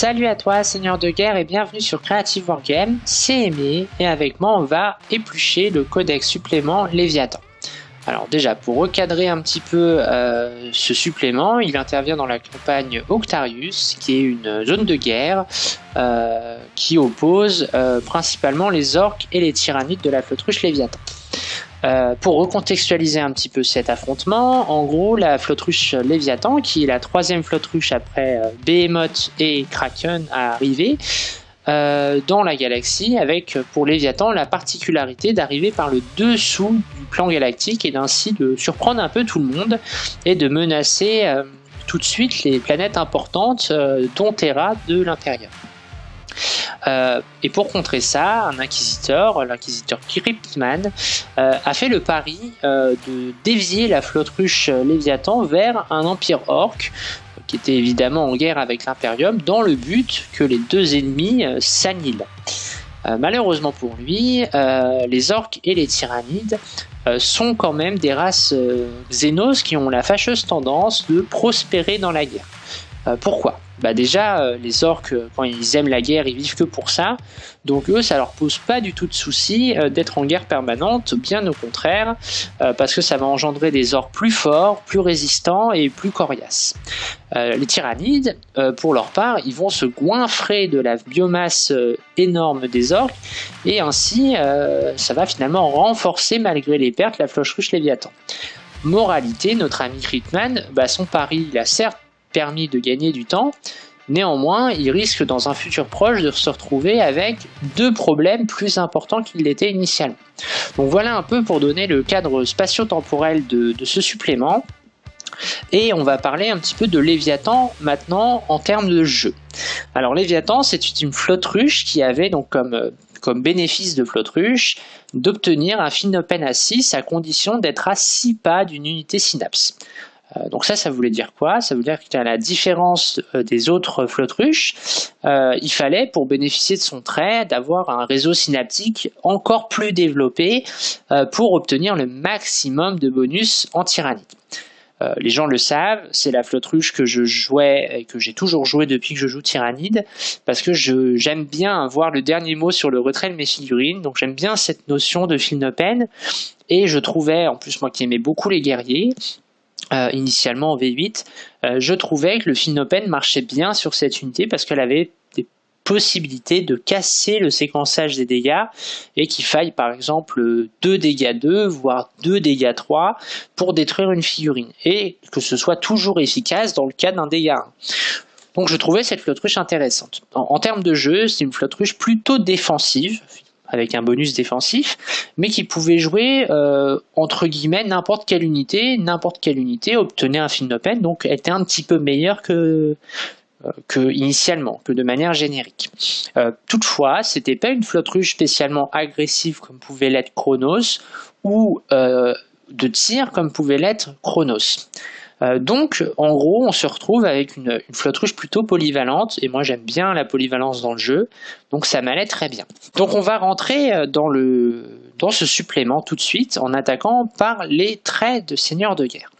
Salut à toi Seigneur de Guerre et bienvenue sur Creative Wargame, c'est Aimé et avec moi on va éplucher le codex supplément Léviathan. Alors déjà pour recadrer un petit peu euh, ce supplément, il intervient dans la campagne Octarius qui est une zone de guerre euh, qui oppose euh, principalement les orques et les tyrannides de la flotte ruche Léviathan. Euh, pour recontextualiser un petit peu cet affrontement, en gros, la flotte ruche Léviathan, qui est la troisième flotte ruche après euh, Behemoth et Kraken à arriver euh, dans la galaxie, avec pour Léviathan la particularité d'arriver par le dessous du plan galactique et d'ainsi de surprendre un peu tout le monde et de menacer tout de suite les planètes importantes, dont Terra de l'intérieur. Euh, et pour contrer ça, un inquisiteur, l'inquisiteur Cryptman, euh, a fait le pari euh, de dévier la flotte ruche Léviathan vers un empire orc, qui était évidemment en guerre avec l'Imperium, dans le but que les deux ennemis s'annihilent. malheureusement pour lui, les orques et les tyrannides sont quand même des races xénos qui ont la fâcheuse tendance de prospérer dans la guerre. pourquoi? Bah déjà, euh, les orques, euh, quand ils aiment la guerre, ils vivent que pour ça. Donc eux, ça leur pose pas du tout de souci euh, d'être en guerre permanente, bien au contraire, parce que ça va engendrer des orques plus forts, plus résistants et plus coriaces. les tyrannides, pour leur part, ils vont se goinfrer de la biomasse énorme des orques, et ainsi, ça va finalement renforcer, malgré les pertes, la floche ruche Léviathan. Moralité, notre ami Critman, bah son pari, il a certes permis de gagner du temps. Néanmoins, il risque dans un futur proche de se retrouver avec deux problèmes plus importants qu'il l'était initialement. Donc voilà un peu pour donner le cadre spatio-temporel de, ce supplément. Et on va parler un petit peu de Léviathan maintenant en termes de jeu. Alors Léviathan, c'est une flotte ruche qui avait donc comme, bénéfice de flotte ruche d'obtenir un open à 6 à condition d'être à 6 pas d'une unité synapse. Euh, donc ça, ça voulait dire quoi? Ça veut dire qu'à la différence euh, des autres flottes ruches, euh, il fallait, pour bénéficier de son trait, d'avoir un réseau synaptique encore plus développé pour obtenir le maximum de bonus en tyrannide. les gens le savent, c'est la flotte ruche que je jouais et que j'ai toujours joué depuis que je joue Tyrannide, parce que j'aime bien avoir le dernier mot sur le retrait de mes figurines, donc j'aime bien cette notion de film open, et je trouvais, en plus moi qui aimais beaucoup les guerriers, euh, initialement en V8, euh, je trouvais que le Finopen marchait bien sur cette unité parce qu'elle avait des possibilités de casser le séquençage des dégâts et qu'il faille par exemple 2 dégâts 2 voire 2 dégâts 3 pour détruire une figurine et que ce soit toujours efficace dans le cas d'un dégât 1. Donc je trouvais cette flotte ruche intéressante. en termes de jeu, c'est une flotte ruche plutôt défensive, avec un bonus défensif, mais qui pouvait jouer euh, entre guillemets n'importe quelle unité, n'importe quelle unité obtenait un fin open, donc était un petit peu meilleur que euh, que initialement, que de manière générique. Euh, toutefois, c'était pas une flotte ruche spécialement agressive comme pouvait l'être Chronos ou de tir comme pouvait l'être Chronos. Euh, donc, en gros, on se retrouve avec une, flotte ruche plutôt polyvalente, et moi j'aime bien la polyvalence dans le jeu, donc ça m'allait très bien. Donc on va rentrer euh, dans, le, dans ce supplément tout de suite en attaquant par les traits de seigneur de guerre.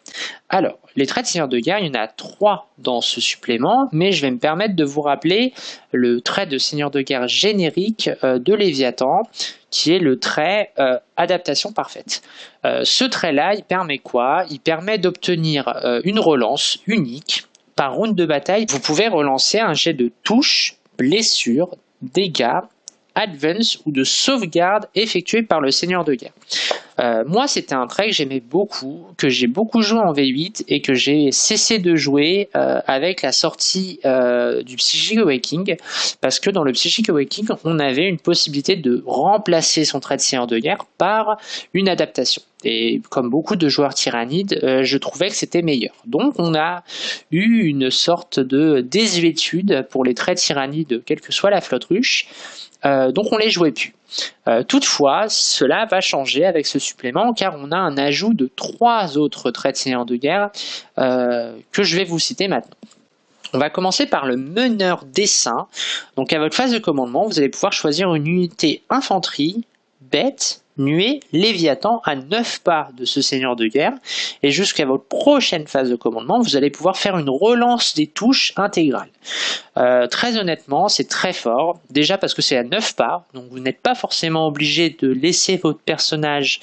Alors, les traits de seigneur de guerre, il y en a trois dans ce supplément, mais je vais me permettre de vous rappeler le trait de seigneur de guerre générique euh, de Léviathan, qui est le trait euh, adaptation parfaite. Euh, ce trait-là, il permet quoi? Il permet d'obtenir une relance unique par round de bataille. Vous pouvez relancer un jet de touche, blessure, dégâts, advance ou de sauvegarde effectué par le seigneur de guerre. Euh, moi, c'était un trait que j'aimais beaucoup, que j'ai beaucoup joué en V8 et que j'ai cessé de jouer euh, avec la sortie euh, du Psychic Awakening, parce que dans le Psychic Awakening, on avait une possibilité de remplacer son trait de seigneur de guerre par une adaptation. Et comme beaucoup de joueurs tyrannides, je trouvais que c'était meilleur. Donc on a eu une sorte de désuétude pour les traits tyrannides, quelle que soit la flotte ruche. donc on les jouait plus. Euh, toutefois, cela va changer avec ce supplément car on a un ajout de trois autres traits de seigneur de guerre euh, que je vais vous citer maintenant. On va commencer par le meneur dessin. Donc à votre phase de commandement, vous allez pouvoir choisir une unité infanterie, bête, nuée Léviathan à 9 pas de ce seigneur de guerre. Et jusqu'à votre prochaine phase de commandement, vous allez pouvoir faire une relance des touches intégrales. Euh, très honnêtement, c'est très fort. Déjà parce que c'est à 9 pas, donc vous n'êtes pas forcément obligé de laisser votre personnage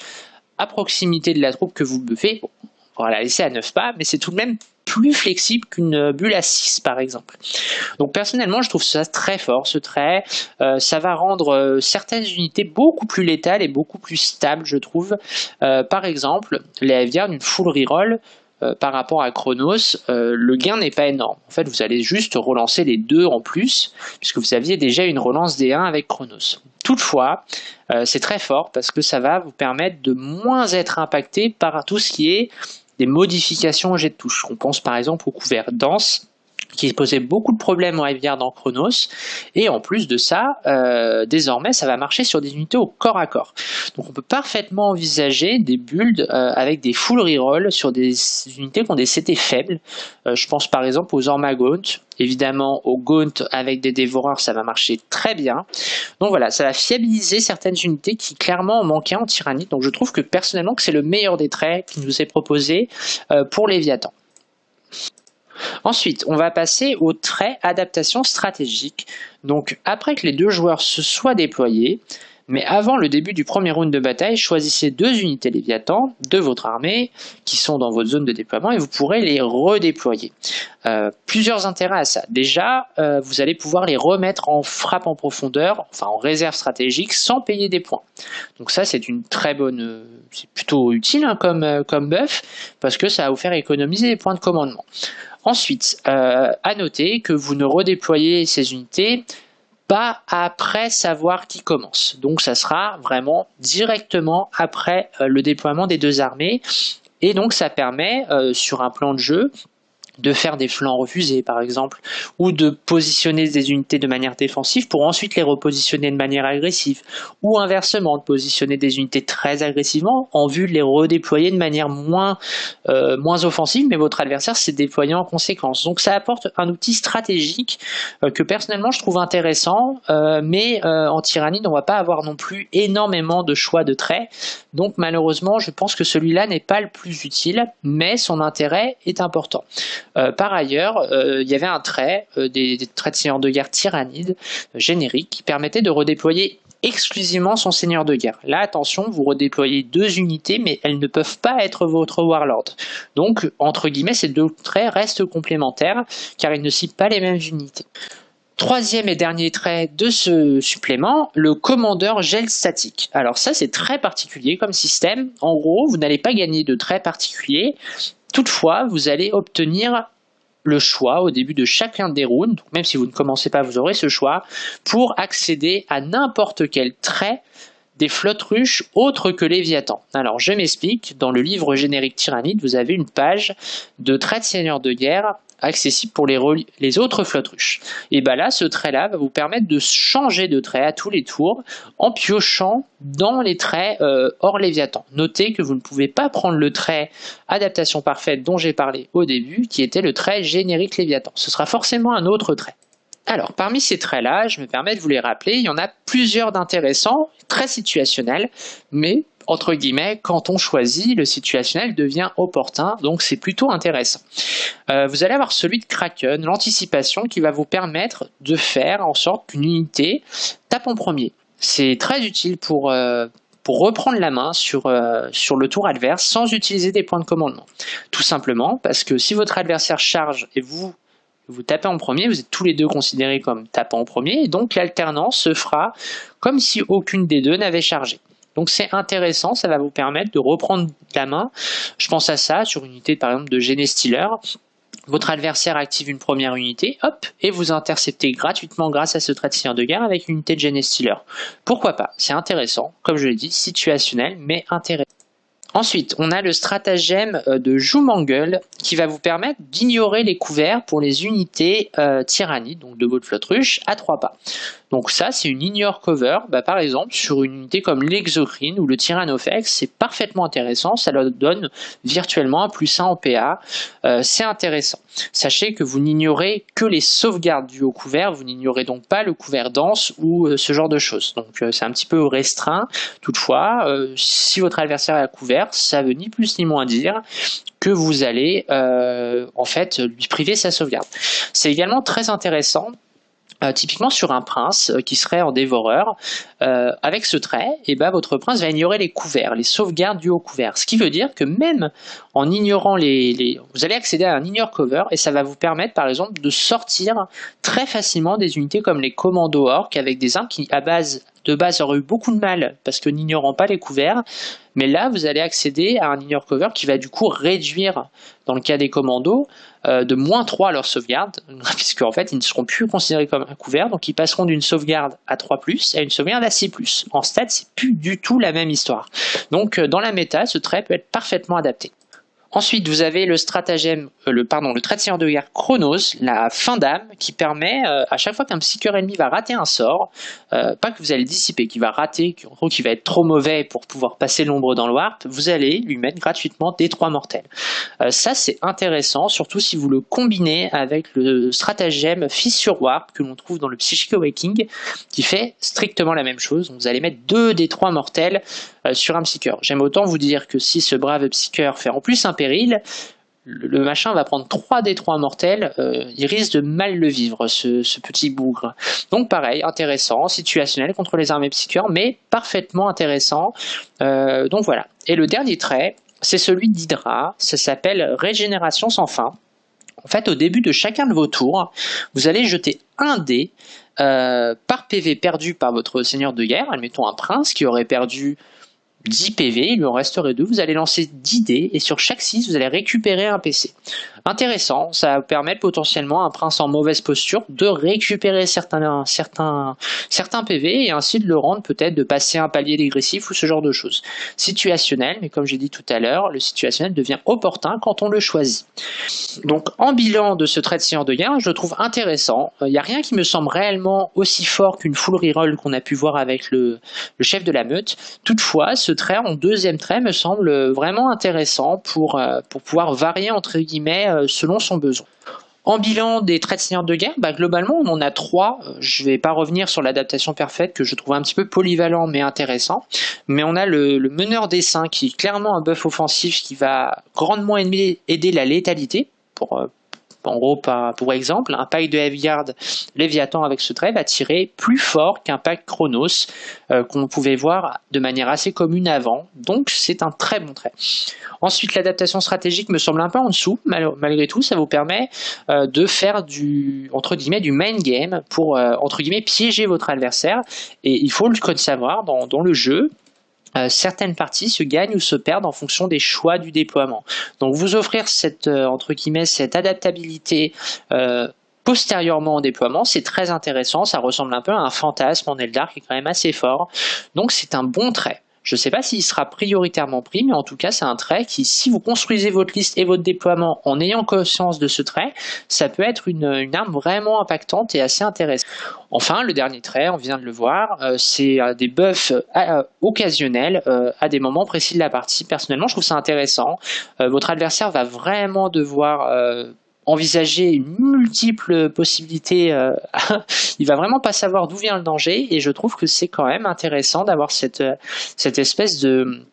à proximité de la troupe que vous buffez. Bon, on va la laisser à 9 pas, mais c'est tout de même plus flexible qu'une bulle à 6 par exemple. Donc personnellement je trouve ça très fort ce trait, euh, ça va rendre euh, certaines unités beaucoup plus létales et beaucoup plus stables je trouve. Euh, par exemple les aviaires d'une full reroll par rapport à Chronos, le gain n'est pas énorme. En fait, vous allez juste relancer les deux en plus, puisque vous aviez déjà une relance des 1 avec Chronos. Toutefois, c'est très fort parce que ça va vous permettre de moins être impacté par tout ce qui est des modifications au jet de touche. On pense par exemple au couvert dense qui posait beaucoup de problèmes en rivière dans Chronos. Et en plus de ça, euh, désormais, ça va marcher sur des unités au corps à corps. Donc on peut parfaitement envisager des builds euh, avec des full reroll sur des unités qui ont des CT faibles. Euh, je pense par exemple aux Ormagaunt. Évidemment, au Gaunt avec des dévoreurs, ça va marcher très bien. Donc voilà, ça va fiabiliser certaines unités qui clairement manquaient en tyrannie. Donc je trouve que personnellement que c'est le meilleur des traits qui nous est proposé pour Léviathan. Ensuite, on va passer au trait adaptation stratégique. Donc après que les deux joueurs se soient déployés, mais avant le début du premier round de bataille, choisissez deux unités Léviathan de votre armée qui sont dans votre zone de déploiement et vous pourrez les redéployer. Euh, plusieurs intérêts à ça. Déjà, euh, vous allez pouvoir les remettre en frappe en profondeur, enfin en réserve stratégique, sans payer des points. Donc ça, c'est une très bonne, euh, c'est plutôt utile hein, comme, comme buff, parce que ça va vous faire économiser des points de commandement. Ensuite, euh, à noter que vous ne redéployez ces unités pas après savoir qui commence. Donc ça sera vraiment directement après euh, le déploiement des deux armées. Et donc ça permet, euh, sur un plan de jeu, de faire des flancs refusés par exemple, ou de positionner des unités de manière défensive pour ensuite les repositionner de manière agressive, ou inversement de positionner des unités très agressivement en vue de les redéployer de manière moins, euh, moins offensive, mais votre adversaire s'est déployé en conséquence. Donc ça apporte un outil stratégique euh, que personnellement je trouve intéressant, euh, mais en tyrannie on va pas avoir non plus énormément de choix de traits, donc malheureusement je pense que celui-là n'est pas le plus utile, mais son intérêt est important. Euh, par ailleurs, euh, il y avait un trait, euh, des, traits de seigneur de guerre tyrannide génériques qui permettait de redéployer exclusivement son seigneur de guerre. Là, attention, vous redéployez deux unités, mais elles ne peuvent pas être votre warlord. Donc, entre guillemets, ces deux traits restent complémentaires, car ils ne citent pas les mêmes unités. Troisième et dernier trait de ce supplément, le commandeur gel statique. Alors ça, c'est très particulier comme système. En gros, vous n'allez pas gagner de traits particuliers, Toutefois, vous allez obtenir le choix au début de chacun des rounds, même si vous ne commencez pas, vous aurez ce choix, pour accéder à n'importe quel trait des flottes ruches autres que Léviathan. Alors je m'explique, dans le livre générique Tyrannide, vous avez une page de traits de seigneurs de guerre accessible pour les, autres flottes ruches. Et bien là, ce trait-là va vous permettre de changer de trait à tous les tours en piochant dans les traits euh, hors Léviathan. Notez que vous ne pouvez pas prendre le trait adaptation parfaite dont j'ai parlé au début, qui était le trait générique Léviathan. Ce sera forcément un autre trait. Alors, parmi ces traits-là, je me permets de vous les rappeler, il y en a plusieurs d'intéressants, très situationnels, mais entre guillemets, quand on choisit, le situationnel devient opportun, donc c'est plutôt intéressant. Euh, vous allez avoir celui de Kraken, l'anticipation qui va vous permettre de faire en sorte qu'une unité tape en premier. C'est très utile pour, euh, reprendre la main sur, euh, sur le tour adverse sans utiliser des points de commandement. Tout simplement parce que si votre adversaire charge et vous vous tapez en premier, vous êtes tous les deux considérés comme tapant en premier, et donc l'alternance se fera comme si aucune des deux n'avait chargé. Donc c'est intéressant, ça va vous permettre de reprendre la main. Je pense à ça sur une unité par exemple de Genestealer. Votre adversaire active une première unité, hop, et vous interceptez gratuitement grâce à ce trait de de guerre avec une unité de Genestealer. Pourquoi pas? C'est intéressant, comme je l'ai dit, situationnel, mais intéressant. Ensuite, on a le stratagème euh, de Joumangle qui va vous permettre d'ignorer les couverts pour les unités euh, donc de votre flotte ruche, à trois pas. Donc ça, c'est une ignore cover. Bah, par exemple, sur une unité comme l'exocrine ou le Tyranofex, c'est parfaitement intéressant. Ça leur donne virtuellement un plus 1 en PA. Euh, c'est intéressant. Sachez que vous n'ignorez que les sauvegardes du haut couvert. Vous n'ignorez donc pas le couvert dense ou euh, ce genre de choses. Donc euh, c'est un petit peu restreint. Toutefois, si votre adversaire est à couvert, ça veut ni plus ni moins dire que vous allez en fait lui priver sa sauvegarde. C'est également très intéressant euh, typiquement sur un prince euh, qui serait en dévoreur, euh, avec ce trait, et eh ben, votre prince va ignorer les couverts, les sauvegardes du haut couvert. Ce qui veut dire que même en ignorant les, Vous allez accéder à un ignore cover et ça va vous permettre par exemple de sortir très facilement des unités comme les commandos orques avec des armes qui à base de base auraient eu beaucoup de mal parce que n'ignorant pas les couverts, mais là vous allez accéder à un ignore cover qui va du coup réduire, dans le cas des commandos, de moins 3 leur sauvegarde, puisque en fait ils ne seront plus considérés comme un couvert, donc ils passeront d'une sauvegarde à 3+, à une sauvegarde à 6+. En stats, c'est plus du tout la même histoire. Donc euh, dans la méta, ce trait peut être parfaitement adapté. Ensuite, vous avez le stratagème, euh, le pardon, le trait de seigneur de guerre Chronos, la fin d'âme, qui permet euh, à chaque fois qu'un psycheur ennemi va rater un sort, euh, pas que vous allez dissiper, qui va rater, qui, va être trop mauvais pour pouvoir passer l'ombre dans le warp, vous allez lui mettre gratuitement des trois mortels. ça, c'est intéressant, surtout si vous le combinez avec le stratagème Fissure Warp que l'on trouve dans le Psychic Awakening, qui fait strictement la même chose. Vous allez mettre deux des trois mortels sur un psycheur. J'aime autant vous dire que si ce brave psycheur fait en plus un péril, le machin va prendre 3 des 3 mortels, euh, il risque de mal le vivre, ce, petit bougre. Donc pareil, intéressant, situationnel contre les armées psycheurs, mais parfaitement intéressant. Euh, donc voilà. Et le dernier trait, c'est celui d'Hydra, ça s'appelle Régénération sans fin. En fait, au début de chacun de vos tours, vous allez jeter un dé euh, par PV perdu par votre seigneur de guerre, admettons un prince qui aurait perdu 10 PV, il lui en resterait 2, vous allez lancer 10 dés et sur chaque 6 vous allez récupérer un PC. Intéressant, ça va permettre potentiellement à un prince en mauvaise posture de récupérer certains, certains, certains PV et ainsi de le rendre peut-être de passer un palier dégressif ou ce genre de choses. Situationnel, mais comme j'ai dit tout à l'heure, le situationnel devient opportun quand on le choisit. Donc en bilan de ce trait de seigneur de guerre, je le trouve intéressant. Il n'y a rien qui me semble réellement aussi fort qu'une full reroll qu'on a pu voir avec le, le chef de la meute. Toutefois, ce trait en deuxième trait me semble vraiment intéressant pour, euh, pour pouvoir varier entre guillemets euh, selon son besoin. En bilan des traits de seigneur de guerre, bah, globalement on en a trois. Euh, je ne vais pas revenir sur l'adaptation parfaite que je trouve un petit peu polyvalent mais intéressant. Mais on a le, meneur des saints qui est clairement un buff offensif qui va grandement aider, la létalité pour, en gros, pour exemple, un pack de Heavyguard Léviathan avec ce trait va tirer plus fort qu'un pack Chronos euh, qu'on pouvait voir de manière assez commune avant. Donc c'est un très bon trait. Ensuite, l'adaptation stratégique me semble un peu en dessous. malgré tout, ça vous permet euh, de faire du, entre guillemets, du main game pour, euh, entre guillemets, piéger votre adversaire. Et il faut le savoir dans le jeu, euh, certaines parties se gagnent ou se perdent en fonction des choix du déploiement. Donc vous offrir cette, euh, entre guillemets, cette adaptabilité euh, postérieurement au déploiement, c'est très intéressant, ça ressemble un peu à un fantasme en Eldar qui est quand même assez fort, donc c'est un bon trait. Je ne sais pas s'il sera prioritairement pris, mais en tout cas, c'est un trait qui, si vous construisez votre liste et votre déploiement en ayant conscience de ce trait, ça peut être une, arme vraiment impactante et assez intéressante. Enfin, le dernier trait, on vient de le voir, euh, c'est euh, des buffs euh, occasionnels à des moments précis de la partie. Personnellement, je trouve ça intéressant. votre adversaire va vraiment devoir envisager une multiple possibilités. Euh, il va vraiment pas savoir d'où vient le danger et je trouve que c'est quand même intéressant d'avoir cette, cette espèce de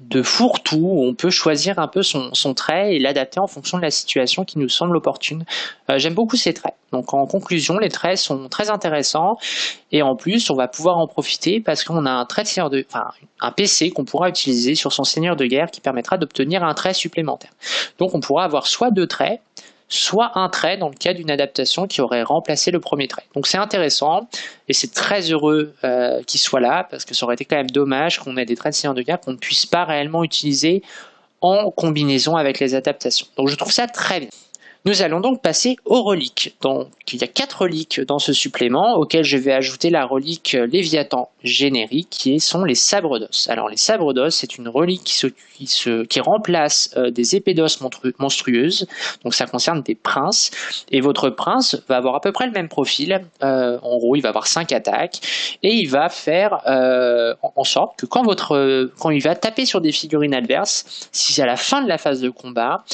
de fourre-tout où on peut choisir un peu son, son trait et l'adapter en fonction de la situation qui nous semble opportune. Euh, j'aime beaucoup ces traits. Donc en conclusion, les traits sont très intéressants et en plus, on va pouvoir en profiter parce qu'on a un trait de seigneur de, enfin, un PC qu'on pourra utiliser sur son seigneur de guerre qui permettra d'obtenir un trait supplémentaire. Donc on pourra avoir soit deux traits, soit un trait dans le cas d'une adaptation qui aurait remplacé le premier trait. Donc c'est intéressant et c'est très heureux euh, qu'il soit là parce que ça aurait été quand même dommage qu'on ait des traits de seigneur de guerre qu'on ne puisse pas réellement utiliser en combinaison avec les adaptations. Donc je trouve ça très bien. Nous allons donc passer aux reliques. Donc, il y a quatre reliques dans ce supplément auxquelles je vais ajouter la relique Léviathan générique qui sont les sabres d'os. Alors les sabres d'os, c'est une relique qui, remplace euh, des épées d'os monstrueuses. Donc ça concerne des princes. Et votre prince va avoir à peu près le même profil. Euh, en gros, il va avoir 5 attaques et il va faire euh, en sorte que quand, votre, quand il va taper sur des figurines adverses, si c'est à la fin de la phase de combat,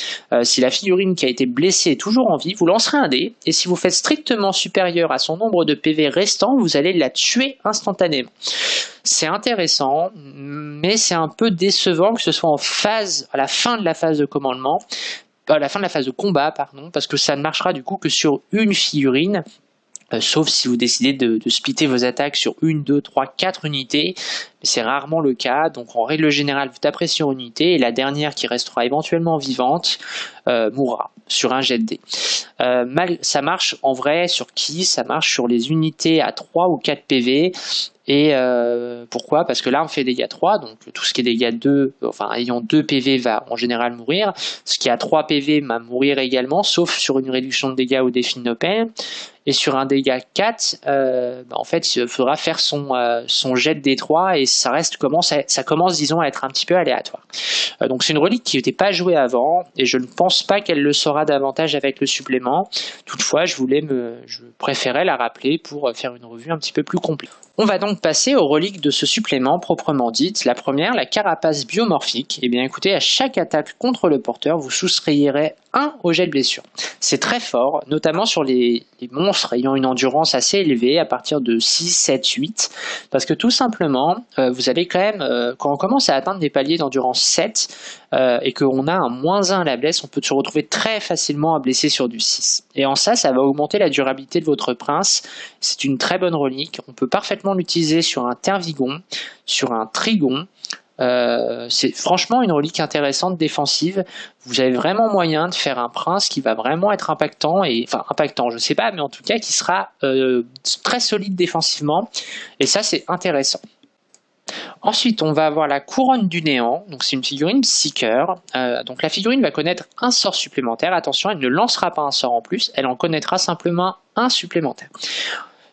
si la figurine qui a été blessée est toujours en vie, vous lancerez un dé, et si vous faites strictement supérieur à son nombre de PV restant, vous allez la tuer instantanément. C'est intéressant, mais c'est un peu décevant que ce soit en phase, à la fin de la phase de commandement, à la fin de la phase de combat, pardon, parce que ça ne marchera du coup que sur une figurine, euh, sauf si vous décidez de, splitter vos attaques sur une, deux, trois, quatre unités, mais c'est rarement le cas, donc en règle générale vous taperez sur une unité, et la dernière qui restera éventuellement vivante euh, mourra sur un jet de dés. Euh, ça marche en vrai sur qui? Ça marche sur les unités à 3 ou 4 PV, et pourquoi? Parce que on fait dégâts 3, donc tout ce qui est dégâts 2, enfin ayant 2 PV va en général mourir. Ce qui a 3 PV va mourir également, sauf sur une réduction de dégâts au défi de Et sur un dégât 4, euh, bah, en fait, il faudra faire son, euh, jet de D3 et ça reste commence ça commence, disons, à être un petit peu aléatoire. Euh, donc c'est une relique qui n'était pas jouée avant et je ne pense pas qu'elle le sera davantage avec le supplément. Toutefois, je voulais me, je préférais la rappeler pour faire une revue un petit peu plus complète. On va donc passer aux reliques de ce supplément proprement dite. La première, la carapace biomorphique. Eh bien écoutez, à chaque attaque contre le porteur, vous soustrayerez 1 au jet de blessure. C'est très fort, notamment sur les, monstres ayant une endurance assez élevée, à partir de 6, 7, 8, parce que tout simplement, euh, vous allez quand même, euh, quand on commence à atteindre des paliers d'endurance 7, euh, et qu'on a un moins 1 à la blesse, on peut se retrouver très facilement à blesser sur du 6. Et en ça, ça va augmenter la durabilité de votre prince. C'est une très bonne relique. On peut parfaitement l'utiliser sur un tervigon, sur un trigon, euh, c'est franchement une relique intéressante défensive. Vous avez vraiment moyen de faire un prince qui va vraiment être impactant et enfin impactant, je sais pas, mais en tout cas qui sera euh, très solide défensivement. Et ça, c'est intéressant. Ensuite, on va avoir la couronne du néant. Donc, c'est une figurine Seeker. Euh, donc, la figurine va connaître un sort supplémentaire. Attention, elle ne lancera pas un sort en plus. Elle en connaîtra simplement un supplémentaire.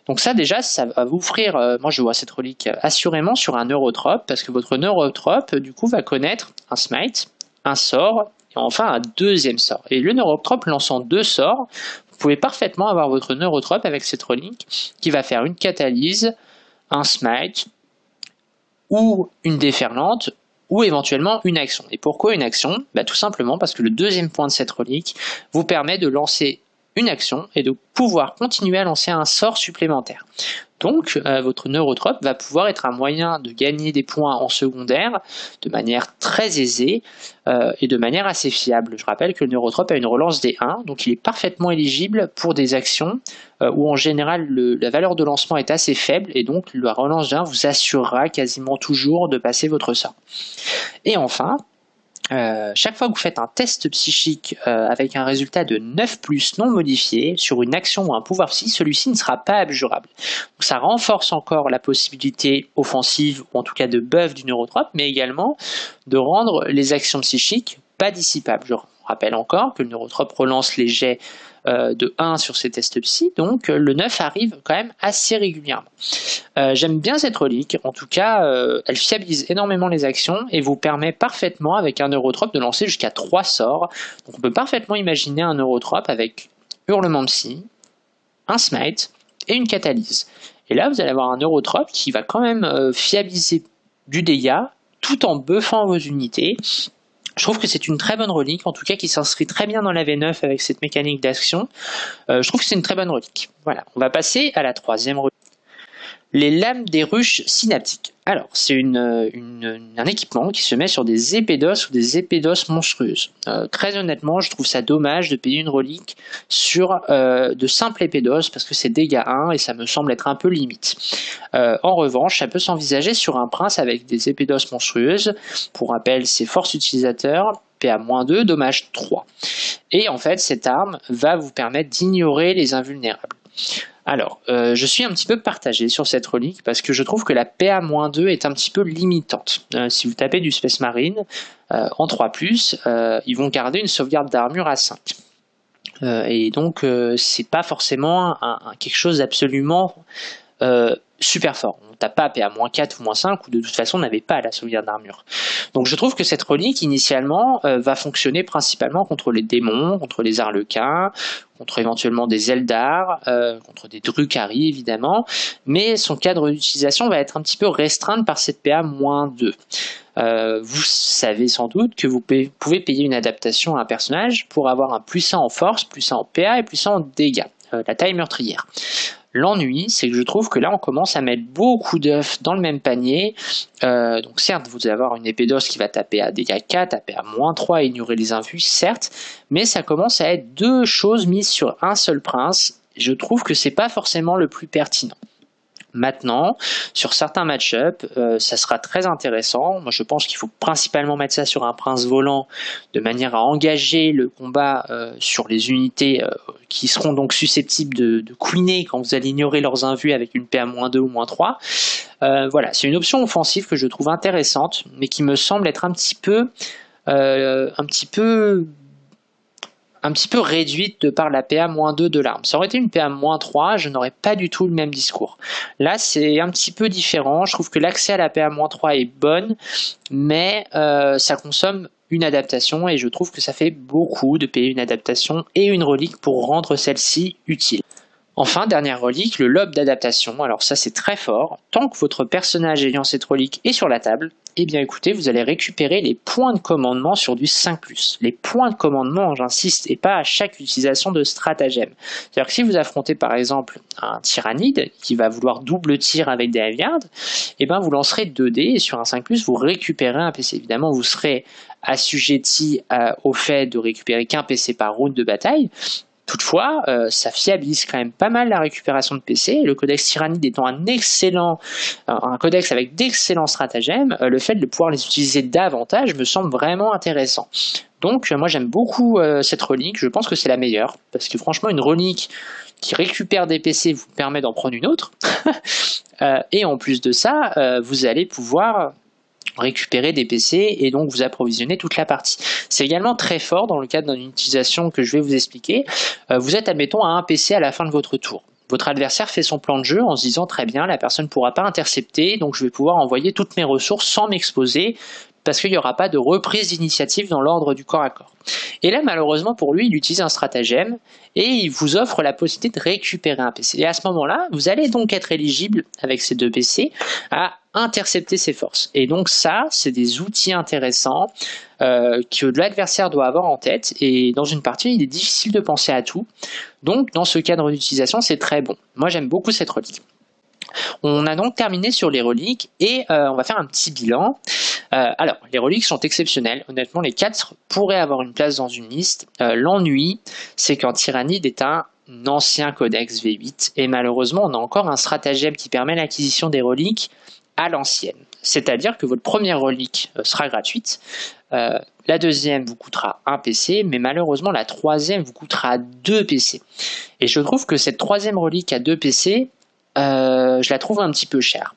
Donc ça déjà, ça va vous offrir, euh, moi je vois cette relique assurément sur un neurotrope, parce que votre neurotrope du coup va connaître un smite, un sort, et enfin un deuxième sort. Et le neurotrope lançant deux sorts, vous pouvez parfaitement avoir votre neurotrope avec cette relique qui va faire une catalyse, un smite, ou une déferlante, ou éventuellement une action. Et pourquoi une action? Bah, Tout simplement parce que le deuxième point de cette relique vous permet de lancer une action et de pouvoir continuer à lancer un sort supplémentaire. Donc euh, votre neurotrope va pouvoir être un moyen de gagner des points en secondaire de manière très aisée euh, et de manière assez fiable. Je rappelle que le neurotrope a une relance des 1, donc il est parfaitement éligible pour des actions euh, où en général la valeur de lancement est assez faible et donc la relance d'un vous assurera quasiment toujours de passer votre sort. Et enfin, euh, chaque fois que vous faites un test psychique euh, avec un résultat de 9 plus non modifié sur une action ou un pouvoir psy, celui-ci ne sera pas abjurable. Donc ça renforce encore la possibilité offensive ou en tout cas de buff du neurotrope, mais également de rendre les actions psychiques pas dissipables. Je rappelle encore que le neurotrope relance les jets de 1 sur ces tests psy, donc euh, le 9 arrive quand même assez régulièrement. Euh, j'aime bien cette relique, en tout cas elle fiabilise énormément les actions et vous permet parfaitement avec un neurotrope de lancer jusqu'à 3 sorts. Donc on peut parfaitement imaginer un neurotrope avec hurlement psy, un smite et une catalyse. Et là vous allez avoir un neurotrope qui va quand même fiabiliser du dégât tout en buffant vos unités je trouve que c'est une très bonne relique, en tout cas qui s'inscrit très bien dans la V9 avec cette mécanique d'action. Euh, je trouve que c'est une très bonne relique. Voilà, on va passer à la troisième relique les lames des ruches synaptiques. Alors, c'est un équipement qui se met sur des épées d'os ou des épées d'os monstrueuses. Euh, très honnêtement, je trouve ça dommage de payer une relique sur euh, de simples épées d'os parce que c'est dégâts 1 et ça me semble être un peu limite. Euh, en revanche, ça peut s'envisager sur un prince avec des épées d'os monstrueuses. Pour rappel, c'est force utilisateur, PA-2, dommage 3. Et en fait, cette arme va vous permettre d'ignorer les invulnérables. Alors, euh, je suis un petit peu partagé sur cette relique parce que je trouve que la PA-2 est un petit peu limitante. Euh, si vous tapez du Space Marine euh, en 3+, ils vont garder une sauvegarde d'armure à 5. et donc c'est pas forcément quelque chose d'absolument super fort. On tape pas à PA-4 ou -5 ou de toute façon on n'avait pas la sauvegarde d'armure. Donc je trouve que cette relique initialement euh, va fonctionner principalement contre les démons, contre les arlequins, contre éventuellement des Eldar, euh, contre des Drukhari évidemment, mais son cadre d'utilisation va être un petit peu restreint par cette PA-2. Euh, vous savez sans doute que vous pouvez payer une adaptation à un personnage pour avoir un plus 1 en force, plus 1 en PA et plus 1 en dégâts, la taille meurtrière. L'ennui, c'est que je trouve que là, on commence à mettre beaucoup d'œufs dans le même panier. Euh, donc certes, vous allez avoir une épée d'os qui va taper à dégâts 4, taper à moins 3 et ignorer les invus, certes, mais ça commence à être deux choses mises sur un seul prince. Je trouve que c'est pas forcément le plus pertinent. Maintenant, sur certains match-up, euh, ça sera très intéressant. Moi, je pense qu'il faut principalement mettre ça sur un prince volant de manière à engager le combat euh, sur les unités euh, qui seront donc susceptibles de, de queener quand vous allez ignorer leurs invus avec une PA-2 ou -3. voilà, c'est une option offensive que je trouve intéressante, mais qui me semble être un petit peu, un petit peu un petit peu réduite de par la PA-2 de l'arme. Ça aurait été une PA-3, je n'aurais pas du tout le même discours. Là, c'est un petit peu différent. Je trouve que l'accès à la PA-3 est bonne, mais euh, ça consomme une adaptation et je trouve que ça fait beaucoup de payer une adaptation et une relique pour rendre celle-ci utile. Enfin, dernière relique, le lobe d'adaptation. Alors ça c'est très fort. Tant que votre personnage ayant cette relique est sur la table, eh bien écoutez, vous allez récupérer les points de commandement sur du 5+. Les points de commandement, j'insiste, et pas à chaque utilisation de stratagème. C'est-à-dire que si vous affrontez par exemple un tyrannide qui va vouloir double tir avec des halgards, eh bien vous lancerez 2 dés et sur un 5+, vous récupérez un PC. Évidemment, vous serez assujetti euh, au fait de récupérer qu'un PC par round de bataille, Toutefois, euh, ça fiabilise quand même pas mal la récupération de PC. Le codex Tyrannide étant un excellent, euh, codex avec d'excellents stratagèmes, euh, le fait de pouvoir les utiliser davantage me semble vraiment intéressant. Donc moi j'aime beaucoup cette relique, je pense que c'est la meilleure, parce que franchement une relique qui récupère des PC vous permet d'en prendre une autre. et en plus de ça, vous allez pouvoir récupérer des PC et donc vous approvisionner toute la partie. C'est également très fort dans le cadre d'une utilisation que je vais vous expliquer. Euh, vous êtes admettons à un PC à la fin de votre tour. Votre adversaire fait son plan de jeu en se disant très bien la personne ne pourra pas intercepter donc je vais pouvoir envoyer toutes mes ressources sans m'exposer parce qu'il n'y aura pas de reprise d'initiative dans l'ordre du corps à corps. Et là, malheureusement pour lui, il utilise un stratagème et il vous offre la possibilité de récupérer un PC. Et à ce moment-là, vous allez donc être éligible avec ces deux PC à intercepter ses forces. Et donc ça, c'est des outils intéressants euh, que l'adversaire doit avoir en tête. Et dans une partie, il est difficile de penser à tout. Donc dans ce cadre d'utilisation, c'est très bon. Moi, j'aime beaucoup cette relique. On a donc terminé sur les reliques et euh, on va faire un petit bilan. Euh, alors, les reliques sont exceptionnelles. Honnêtement, les 4 pourraient avoir une place dans une liste. L'ennui, c'est qu'en Tyrannide est un ancien codex V8 et malheureusement, on a encore un stratagème qui permet l'acquisition des reliques à l'ancienne. C'est-à-dire que votre première relique sera gratuite, la deuxième vous coûtera un PC, mais malheureusement la troisième vous coûtera deux PC. Et je trouve que cette troisième relique à deux PC, je la trouve un petit peu chère.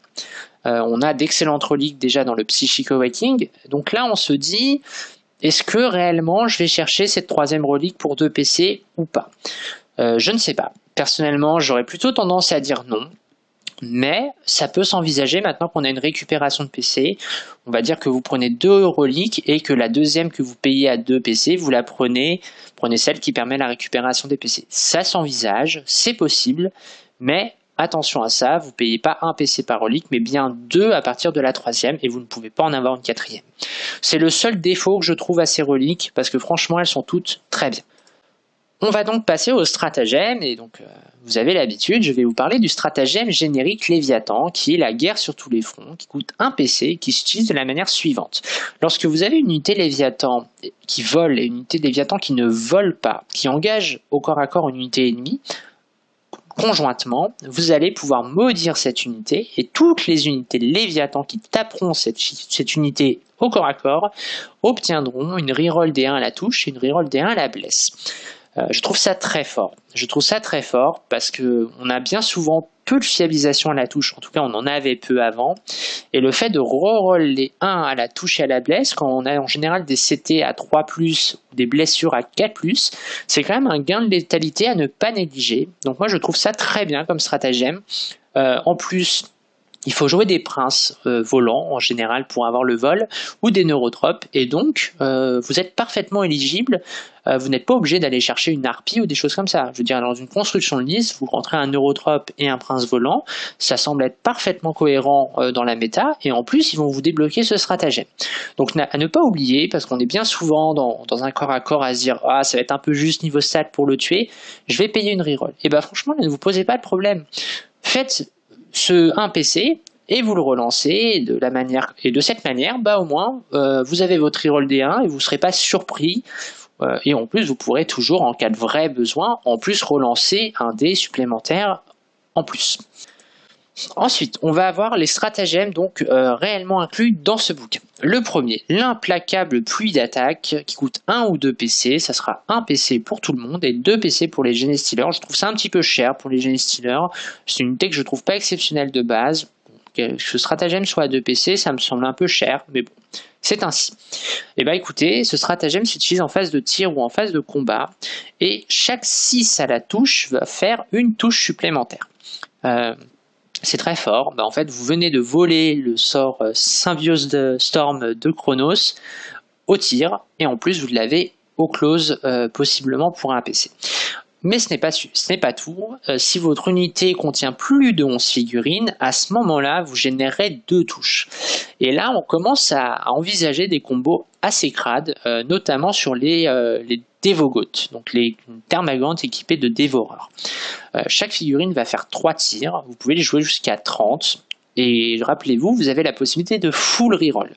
Euh, on a d'excellentes reliques déjà dans le Psychic Awakening. Donc là, on se dit, est-ce que réellement je vais chercher cette troisième relique pour deux PC ou pas? Euh, Je ne sais pas. Personnellement, j'aurais plutôt tendance à dire non. Mais ça peut s'envisager maintenant qu'on a une récupération de PC. On va dire que vous prenez deux reliques et que la deuxième que vous payez à deux PC, vous la prenez, prenez celle qui permet la récupération des PC. Ça s'envisage, c'est possible, mais Attention à ça, vous ne payez pas un PC par relique, mais bien deux à partir de la troisième, et vous ne pouvez pas en avoir une quatrième. C'est le seul défaut que je trouve à ces reliques, parce que franchement, elles sont toutes très bien. On va donc passer au stratagème, et donc euh, vous avez l'habitude, je vais vous parler du stratagème générique Léviathan, qui est la guerre sur tous les fronts, qui coûte un PC, qui s'utilise de la manière suivante. Lorsque vous avez une unité Léviathan qui vole et une unité Léviathan qui ne vole pas, qui engage au corps à corps une unité ennemie, conjointement, vous allez pouvoir maudire cette unité et toutes les unités Léviathan qui taperont cette, cette unité au corps à corps obtiendront une reroll D1 à la touche et une reroll D1 à la blesse. Euh, je trouve ça très fort. Je trouve ça très fort parce que on a bien souvent peu de fiabilisation à la touche, en tout cas on en avait peu avant, et le fait de reroll les 1 à la touche et à la blesse, quand on a en général des CT à 3+, ou des blessures à 4+, c'est quand même un gain de létalité à ne pas négliger, donc moi je trouve ça très bien comme stratagème, euh, en plus il faut jouer des princes euh, volants en général pour avoir le vol ou des neurotropes et donc euh, vous êtes parfaitement éligible. Euh, vous n'êtes pas obligé d'aller chercher une harpie ou des choses comme ça. Je veux dire, dans une construction de liste, vous rentrez un neurotrope et un prince volant, ça semble être parfaitement cohérent dans la méta et en plus ils vont vous débloquer ce stratagème. Donc à ne pas oublier, parce qu'on est bien souvent dans, dans, un corps à corps à se dire ah ça va être un peu juste niveau stat pour le tuer, je vais payer une reroll. Et ben franchement ne vous posez pas de problème. Faites ce, un PC et vous le relancez de la manière et de cette manière, bah au moins euh, vous avez votre reroll D1 et vous ne serez pas surpris. Euh, et en plus, vous pourrez toujours, en cas de vrai besoin, en plus relancer un dé supplémentaire en plus. Ensuite, on va avoir les stratagèmes donc euh, réellement inclus dans ce bouquin. Le premier, l'implacable pluie d'attaque qui coûte 1 ou 2 PC. Ça sera 1 PC pour tout le monde et 2 PC pour les Gene Je trouve ça un petit peu cher pour les Gene C'est une unité que je trouve pas exceptionnelle de base. Que ce stratagème soit à 2 PC, ça me semble un peu cher, mais bon, c'est ainsi. Et eh bien écoutez, ce stratagème s'utilise en phase de tir ou en phase de combat, et chaque 6 à la touche va faire une touche supplémentaire. Euh, c'est très fort. Bah, en fait, vous venez de voler le sort euh, Symbiose de Storm de Chronos au tir, et en plus vous l'avez au close, euh, possiblement pour un PC. Mais ce n'est pas, tout. Euh, si votre unité contient plus de 11 figurines, à ce moment-là, vous générez deux touches. Et là, on commence à, envisager des combos assez crades, notamment sur les, Dévogotes, donc les thermagantes équipées de dévoreurs. Euh, chaque figurine va faire 3 tirs, vous pouvez les jouer jusqu'à 30, et rappelez-vous, vous avez la possibilité de full reroll.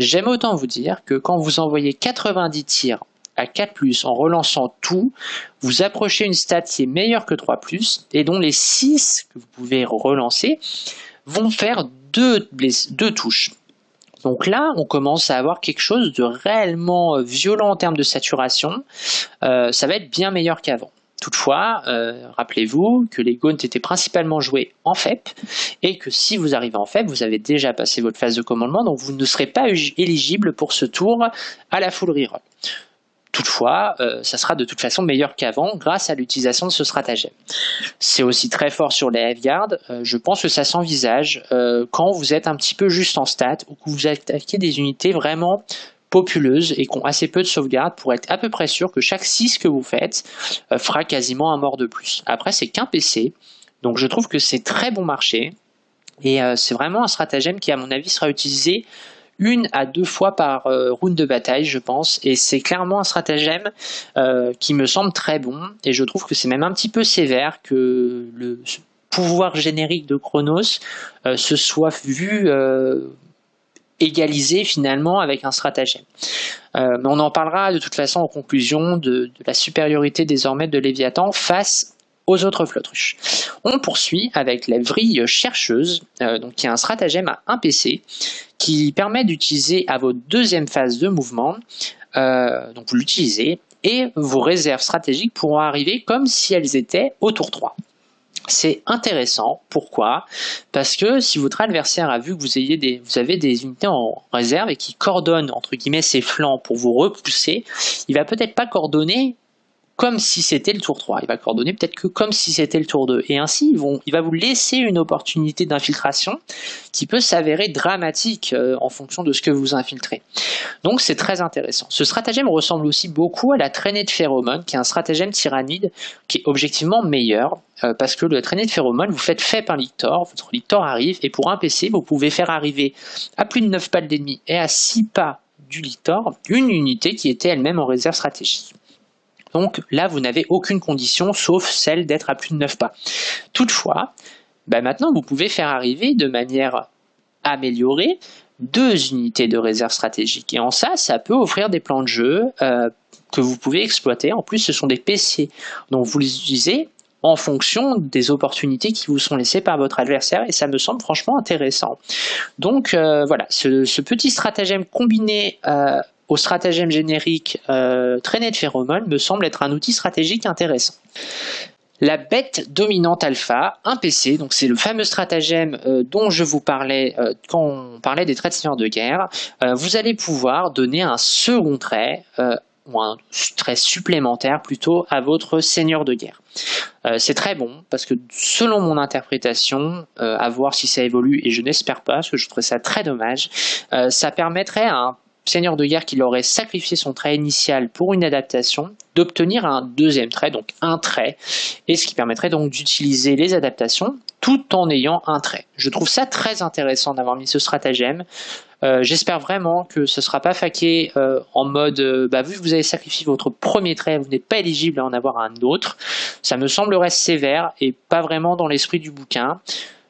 J'aime autant vous dire que quand vous envoyez 90 tirs à 4+, en relançant tout, vous approchez une stat qui est meilleure que 3+, et dont les 6 que vous pouvez relancer vont faire 2 deux touches. Donc là, on commence à avoir quelque chose de réellement euh, violent en termes de saturation. Euh, ça va être bien meilleur qu'avant. Toutefois, euh, rappelez-vous que les Gaunt étaient principalement joués en FEP et que si vous arrivez en FEP, vous avez déjà passé votre phase de commandement, donc vous ne serez pas éligible pour ce tour à la full reroll. Toutefois, euh, ça sera de toute façon meilleur qu'avant grâce à l'utilisation de ce stratagème. C'est aussi très fort sur les F-Guard. Euh, je pense que ça s'envisage euh, quand vous êtes un petit peu juste en stat ou que vous attaquez des unités vraiment populeuses et qui ont assez peu de sauvegarde pour être à peu près sûr que chaque 6 que vous faites fera quasiment un mort de plus. Après, c'est qu'un PC, donc je trouve que c'est très bon marché et c'est vraiment un stratagème qui, à mon avis, sera utilisé une à deux fois par euh, round de bataille, je pense, et c'est clairement un stratagème euh, qui me semble très bon, et je trouve que c'est même un petit peu sévère que le pouvoir générique de Chronos euh, se soit vu égalisé finalement avec un stratagème. mais on en parlera de toute façon en conclusion de, la supériorité désormais de Léviathan face autres flottruches. On poursuit avec la vrille chercheuse, euh, donc qui est un stratagème à un PC qui permet d'utiliser à votre deuxième phase de mouvement, euh, donc vous l'utilisez, et vos réserves stratégiques pourront arriver comme si elles étaient au tour 3. C'est intéressant. Pourquoi? Parce que si votre adversaire a vu que vous, des, vous avez des unités en réserve et qui coordonnent entre guillemets ses flancs pour vous repousser, il va peut-être pas coordonner comme si c'était le tour 3. Il va coordonner peut-être que comme si c'était le tour 2. Et ainsi, il va vous laisser une opportunité d'infiltration qui peut s'avérer dramatique euh, en fonction de ce que vous infiltrez. Donc c'est très intéressant. Ce stratagème ressemble aussi beaucoup à la traînée de phéromones, qui est un stratagème tyrannide qui est objectivement meilleur, euh, parce que le traînée de phéromones, vous faites fait un lictor, votre lictor arrive, et pour un PC, vous pouvez faire arriver à plus de 9 pas d'ennemi et à 6 pas du lictor, une unité qui était elle-même en réserve stratégique. Donc là, vous n'avez aucune condition sauf celle d'être à plus de 9 pas. Toutefois, bah, maintenant, vous pouvez faire arriver de manière améliorée deux unités de réserve stratégique. Et en ça, ça peut offrir des plans de jeu euh, que vous pouvez exploiter. En plus, ce sont des PC, donc vous les utilisez en fonction des opportunités qui vous sont laissées par votre adversaire et ça me semble franchement intéressant. Donc euh, voilà, ce, petit stratagème combiné euh, au stratagème générique euh, de phéromones me semble être un outil stratégique intéressant. La bête dominante alpha, un PC, donc c'est le fameux stratagème euh, dont je vous parlais euh, quand on parlait des traits de seigneur de guerre. Euh, vous allez pouvoir donner un second trait, ou un trait supplémentaire plutôt, à votre seigneur de guerre. c'est très bon, parce que selon mon interprétation, à voir si ça évolue, et je n'espère pas, parce que je trouve ça très dommage, ça permettrait à un seigneur de guerre qui aurait sacrifié son trait initial pour une adaptation, d'obtenir un deuxième trait, donc un trait, et ce qui permettrait donc d'utiliser les adaptations tout en ayant un trait. Je trouve ça très intéressant d'avoir mis ce stratagème. Euh, j'espère vraiment que ce ne sera pas faqué euh, en mode euh, bah, vu que vous avez sacrifié votre premier trait, vous n'êtes pas éligible à en avoir un autre. Ça me semblerait sévère et pas vraiment dans l'esprit du bouquin.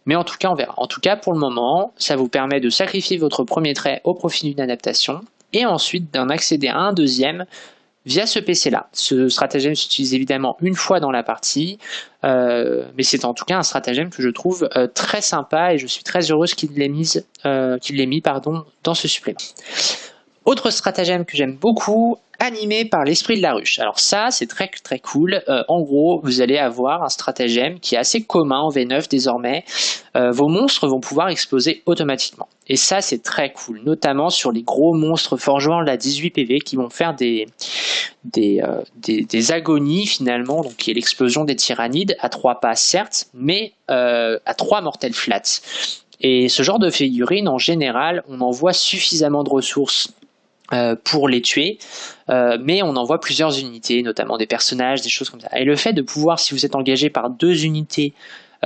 Mais en tout cas, on verra. En tout cas, pour le moment, ça vous permet de sacrifier votre premier trait au profit d'une adaptation et ensuite d'en accéder à un deuxième via ce PC-là. Ce stratagème s'utilise évidemment une fois dans la partie, euh, mais c'est en tout cas un stratagème que je trouve euh, très sympa et je suis très heureuse qu'il l'ait mis, euh, mis pardon, dans ce supplément. Autre stratagème que j'aime beaucoup, animé par l'esprit de la ruche. Alors ça, c'est très très cool. Euh, en gros, vous allez avoir un stratagème qui est assez commun en V9 désormais. Euh, vos monstres vont pouvoir exploser automatiquement. Et ça, c'est très cool, notamment sur les gros monstres forgeants la 18 PV qui vont faire des, des, euh, des, des, agonies finalement, donc qui est l'explosion des tyrannides à trois pas certes, mais à trois mortels flats. Et ce genre de figurines, en général, on envoie suffisamment de ressources euh, pour les tuer, euh, mais on envoie plusieurs unités, notamment des personnages, des choses comme ça. Et le fait de pouvoir, si vous êtes engagé par deux unités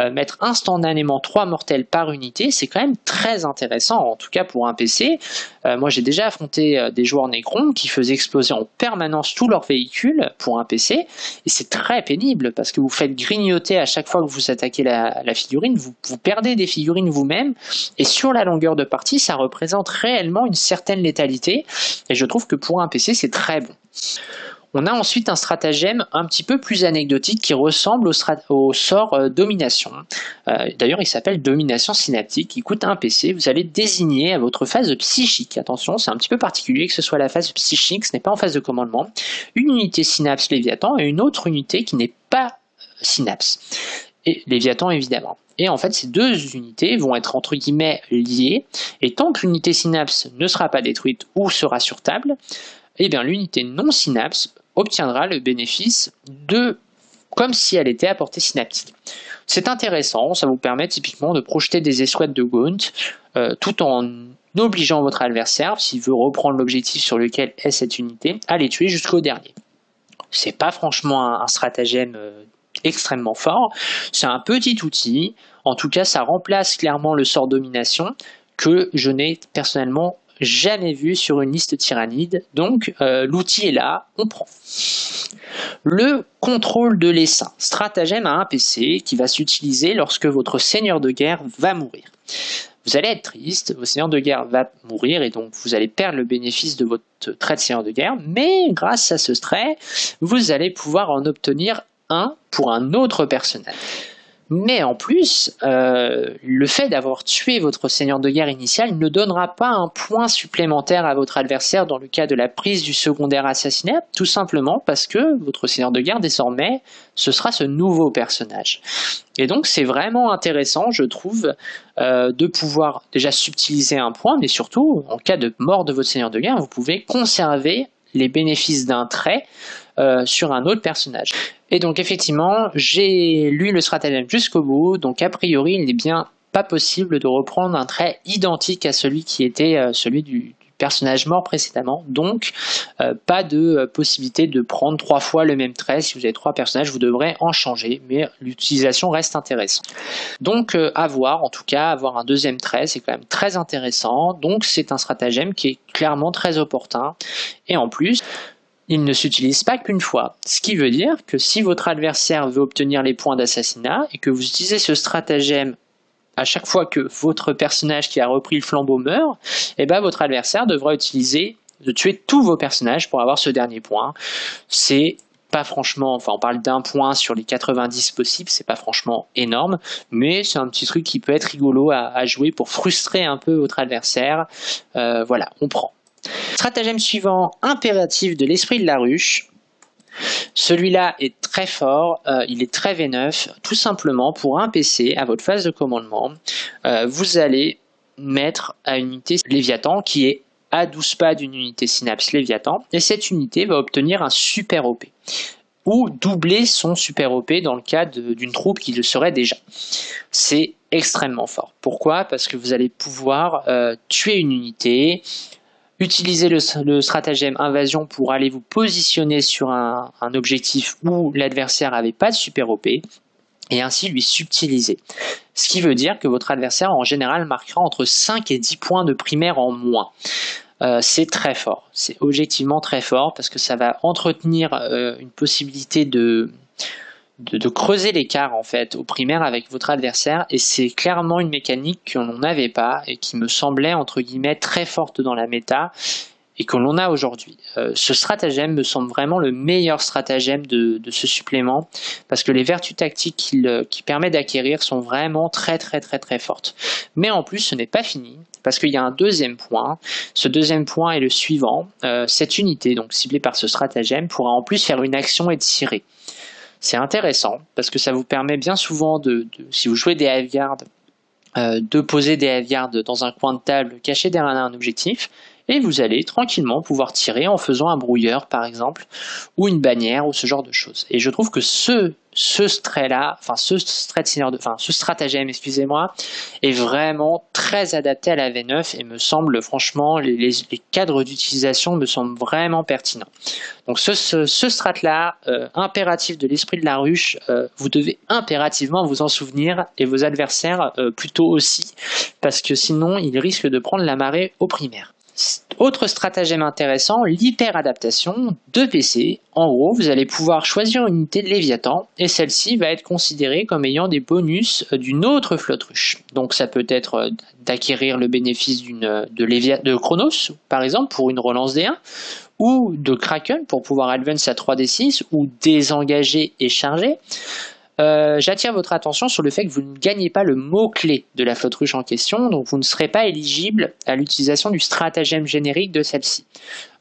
euh, mettre instantanément 3 mortels par unité, c'est quand même très intéressant, en tout cas pour un PC. Euh, moi j'ai déjà affronté euh, des joueurs Necron qui faisaient exploser en permanence tous leurs véhicules pour un PC, et c'est très pénible parce que vous faites grignoter à chaque fois que vous attaquez la, figurine, vous, vous, perdez des figurines vous-même, et sur la longueur de partie, ça représente réellement une certaine létalité, et je trouve que pour un PC c'est très bon. On a ensuite un stratagème un petit peu plus anecdotique qui ressemble au, sort euh, domination. Euh, d'ailleurs, il s'appelle domination synaptique. Il coûte un PC. Vous allez désigner à votre phase psychique. Attention, c'est un petit peu particulier que ce soit la phase psychique, ce n'est pas en phase de commandement. Une unité synapse Léviathan et une autre unité qui n'est pas synapse. Et Léviathan évidemment. Et en fait, ces deux unités vont être entre guillemets liées. Et tant que l'unité synapse ne sera pas détruite ou sera sur table, eh bien l'unité non synapse obtiendra le bénéfice de comme si elle était à portée synaptique. C'est intéressant, ça vous permet typiquement de projeter des escouades de Gaunt euh, tout en obligeant votre adversaire, s'il veut reprendre l'objectif sur lequel est cette unité, à les tuer jusqu'au dernier. C'est pas franchement un, stratagème euh, extrêmement fort, c'est un petit outil, en tout cas ça remplace clairement le sort domination que je n'ai personnellement jamais vu sur une liste tyrannide. Donc euh, l'outil est là, on prend. Le contrôle de l'essaim, stratagème à un PC qui va s'utiliser lorsque votre seigneur de guerre va mourir. Vous allez être triste, votre seigneur de guerre va mourir et donc vous allez perdre le bénéfice de votre trait de seigneur de guerre, mais grâce à ce trait, vous allez pouvoir en obtenir un pour un autre personnage. Mais en plus, euh, le fait d'avoir tué votre seigneur de guerre initial ne donnera pas un point supplémentaire à votre adversaire dans le cas de la prise du secondaire assassinat, tout simplement parce que votre seigneur de guerre désormais, ce sera ce nouveau personnage. Et donc c'est vraiment intéressant, je trouve, euh, de pouvoir déjà subtiliser un point, mais surtout, en cas de mort de votre seigneur de guerre, vous pouvez conserver les bénéfices d'un trait euh, sur un autre personnage. Et donc effectivement, j'ai lu le stratagème jusqu'au bout, donc a priori il n'est bien pas possible de reprendre un trait identique à celui qui était euh, celui du, personnage mort précédemment, donc euh, pas de possibilité de prendre trois fois le même trait, si vous avez trois personnages vous devrez en changer, mais l'utilisation reste intéressante. Donc à voir, en tout cas avoir un deuxième trait c'est quand même très intéressant, donc c'est un stratagème qui est clairement très opportun, et en plus il ne s'utilise pas qu'une fois. Ce qui veut dire que si votre adversaire veut obtenir les points d'assassinat et que vous utilisez ce stratagème à chaque fois que votre personnage qui a repris le flambeau meurt, eh ben votre adversaire devra utiliser de tuer tous vos personnages pour avoir ce dernier point. C'est pas franchement, enfin on parle d'un point sur les 90 possibles, c'est pas franchement énorme, mais c'est un petit truc qui peut être rigolo à, jouer pour frustrer un peu votre adversaire. Euh, voilà, on prend. Stratagème suivant, impératif de l'esprit de la ruche. Celui-là est très fort, euh, il est très V9, tout simplement pour un PC à votre phase de commandement, euh, vous allez mettre à une unité Léviathan qui est à 12 pas d'une unité Synapse Léviathan, et cette unité va obtenir un super OP, ou doubler son super OP dans le cas d'une troupe qui le serait déjà. C'est extrêmement fort. Pourquoi? Parce que vous allez pouvoir euh, tuer une unité, utiliser le, stratagème invasion pour aller vous positionner sur un, objectif où l'adversaire n'avait pas de super OP et ainsi lui subtiliser. Ce qui veut dire que votre adversaire en général marquera entre 5 et 10 points de primaire en moins. Euh, c'est très fort, c'est objectivement très fort parce que ça va entretenir euh, une possibilité de, de, creuser l'écart en fait au primaire avec votre adversaire et c'est clairement une mécanique que l'on n'avait pas et qui me semblait entre guillemets très forte dans la méta et que l'on a aujourd'hui. Euh, ce stratagème me semble vraiment le meilleur stratagème de, ce supplément parce que les vertus tactiques qu'il euh, permet d'acquérir sont vraiment très très très très fortes. Mais en plus ce n'est pas fini parce qu'il y a un deuxième point. Ce deuxième point est le suivant. Euh, cette unité donc ciblée par ce stratagème pourra en plus faire une action et tirer. C'est intéressant parce que ça vous permet bien souvent de, si vous jouez des half euh, de poser des half dans un coin de table caché derrière un objectif et vous allez tranquillement pouvoir tirer en faisant un brouilleur par exemple ou une bannière ou ce genre de choses. Et je trouve que ce trait-là, enfin ce stratagème, excusez-moi, est vraiment très adapté à la V9 et me semble franchement les, cadres d'utilisation me semblent vraiment pertinents. Donc ce, ce, strat-là, euh, impératif de l'esprit de la ruche, euh, vous devez impérativement vous en souvenir et vos adversaires euh, plutôt aussi, parce que sinon ils risquent de prendre la marée au primaire. Autre stratagème intéressant, l'hyper-adaptation de PC. En gros, vous allez pouvoir choisir une unité de Léviathan et celle-ci va être considérée comme ayant des bonus d'une autre flotte ruche. Donc ça peut être euh, d'acquérir le bénéfice d'une de, de Chronos, par exemple, pour une relance D1, ou de Kraken pour pouvoir advance à 3D6 ou désengager et charger. Euh, j'attire votre attention sur le fait que vous ne gagnez pas le mot-clé de la flotte ruche en question, donc vous ne serez pas éligible à l'utilisation du stratagème générique de celle-ci.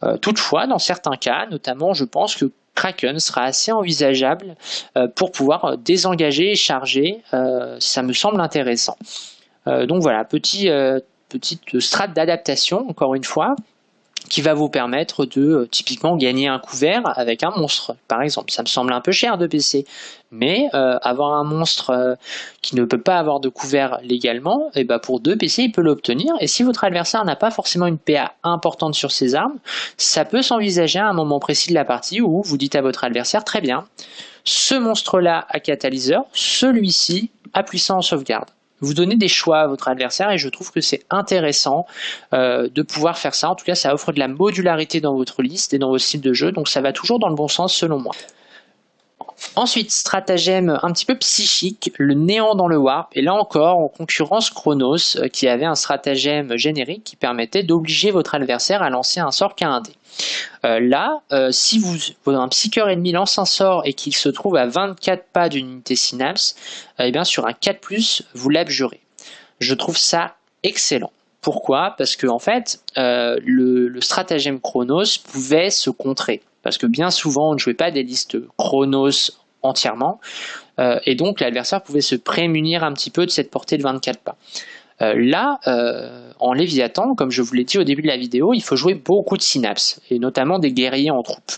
Euh, toutefois, dans certains cas, notamment, je pense que Kraken sera assez envisageable euh, pour pouvoir désengager et charger. ça me semble intéressant. donc voilà, petit, petite strate d'adaptation, encore une fois qui va vous permettre de euh, typiquement gagner un couvert avec un monstre, par exemple. Ça me semble un peu cher de PC, mais euh, avoir un monstre euh, qui ne peut pas avoir de couvert légalement, et eh ben pour deux PC, il peut l'obtenir. Et si votre adversaire n'a pas forcément une PA importante sur ses armes, ça peut s'envisager à un moment précis de la partie où vous dites à votre adversaire, très bien, ce monstre-là a catalyseur, celui-ci a puissance sauvegarde vous donnez des choix à votre adversaire et je trouve que c'est intéressant euh, de pouvoir faire ça. En tout cas, ça offre de la modularité dans votre liste et dans vos styles de jeu, donc ça va toujours dans le bon sens selon moi. Ensuite, stratagème un petit peu psychique, le néant dans le warp, et là encore en concurrence Chronos, euh, qui avait un stratagème générique qui permettait d'obliger votre adversaire à lancer un sort qu'à un dé. Euh, là, euh, si vous, un psycheur ennemi lance un sort et qu'il se trouve à 24 pas d'une unité synapse, eh bien sur un 4+, vous l'abjurez. Je trouve ça excellent. Pourquoi? Parce que en fait, le, stratagème Chronos pouvait se contrer parce que bien souvent on ne jouait pas des listes chronos entièrement, euh, et donc l'adversaire pouvait se prémunir un petit peu de cette portée de 24 pas. Euh, là, euh, en Léviathan, comme je vous l'ai dit au début de la vidéo, il faut jouer beaucoup de synapses, et notamment des guerriers en troupe.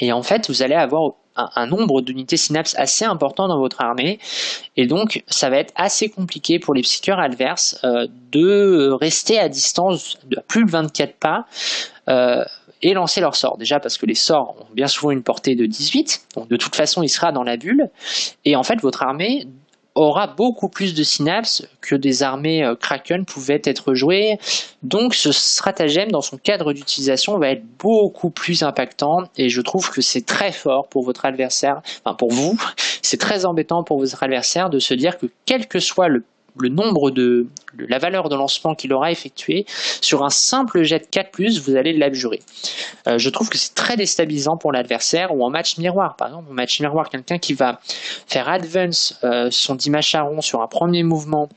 Et en fait, vous allez avoir un, nombre d'unités synapses assez important dans votre armée, et donc ça va être assez compliqué pour les psycheurs adverses de rester à distance de plus de 24 pas et lancer leur sort. Déjà parce que les sorts ont bien souvent une portée de 18, donc de toute façon il sera dans la bulle, et en fait votre armée aura beaucoup plus de synapses que des armées euh, Kraken pouvaient être jouées. Donc ce stratagème dans son cadre d'utilisation va être beaucoup plus impactant et je trouve que c'est très fort pour votre adversaire, enfin pour vous, c'est très embêtant pour votre adversaire de se dire que quel que soit le le nombre de, la valeur de lancement qu'il aura effectué, sur un simple jet de 4+, vous allez l'abjurer. Euh, je trouve que c'est très déstabilisant pour l'adversaire, ou en match miroir, par exemple, en match miroir, quelqu'un qui va faire advance euh, son Dimacharon sur un premier mouvement,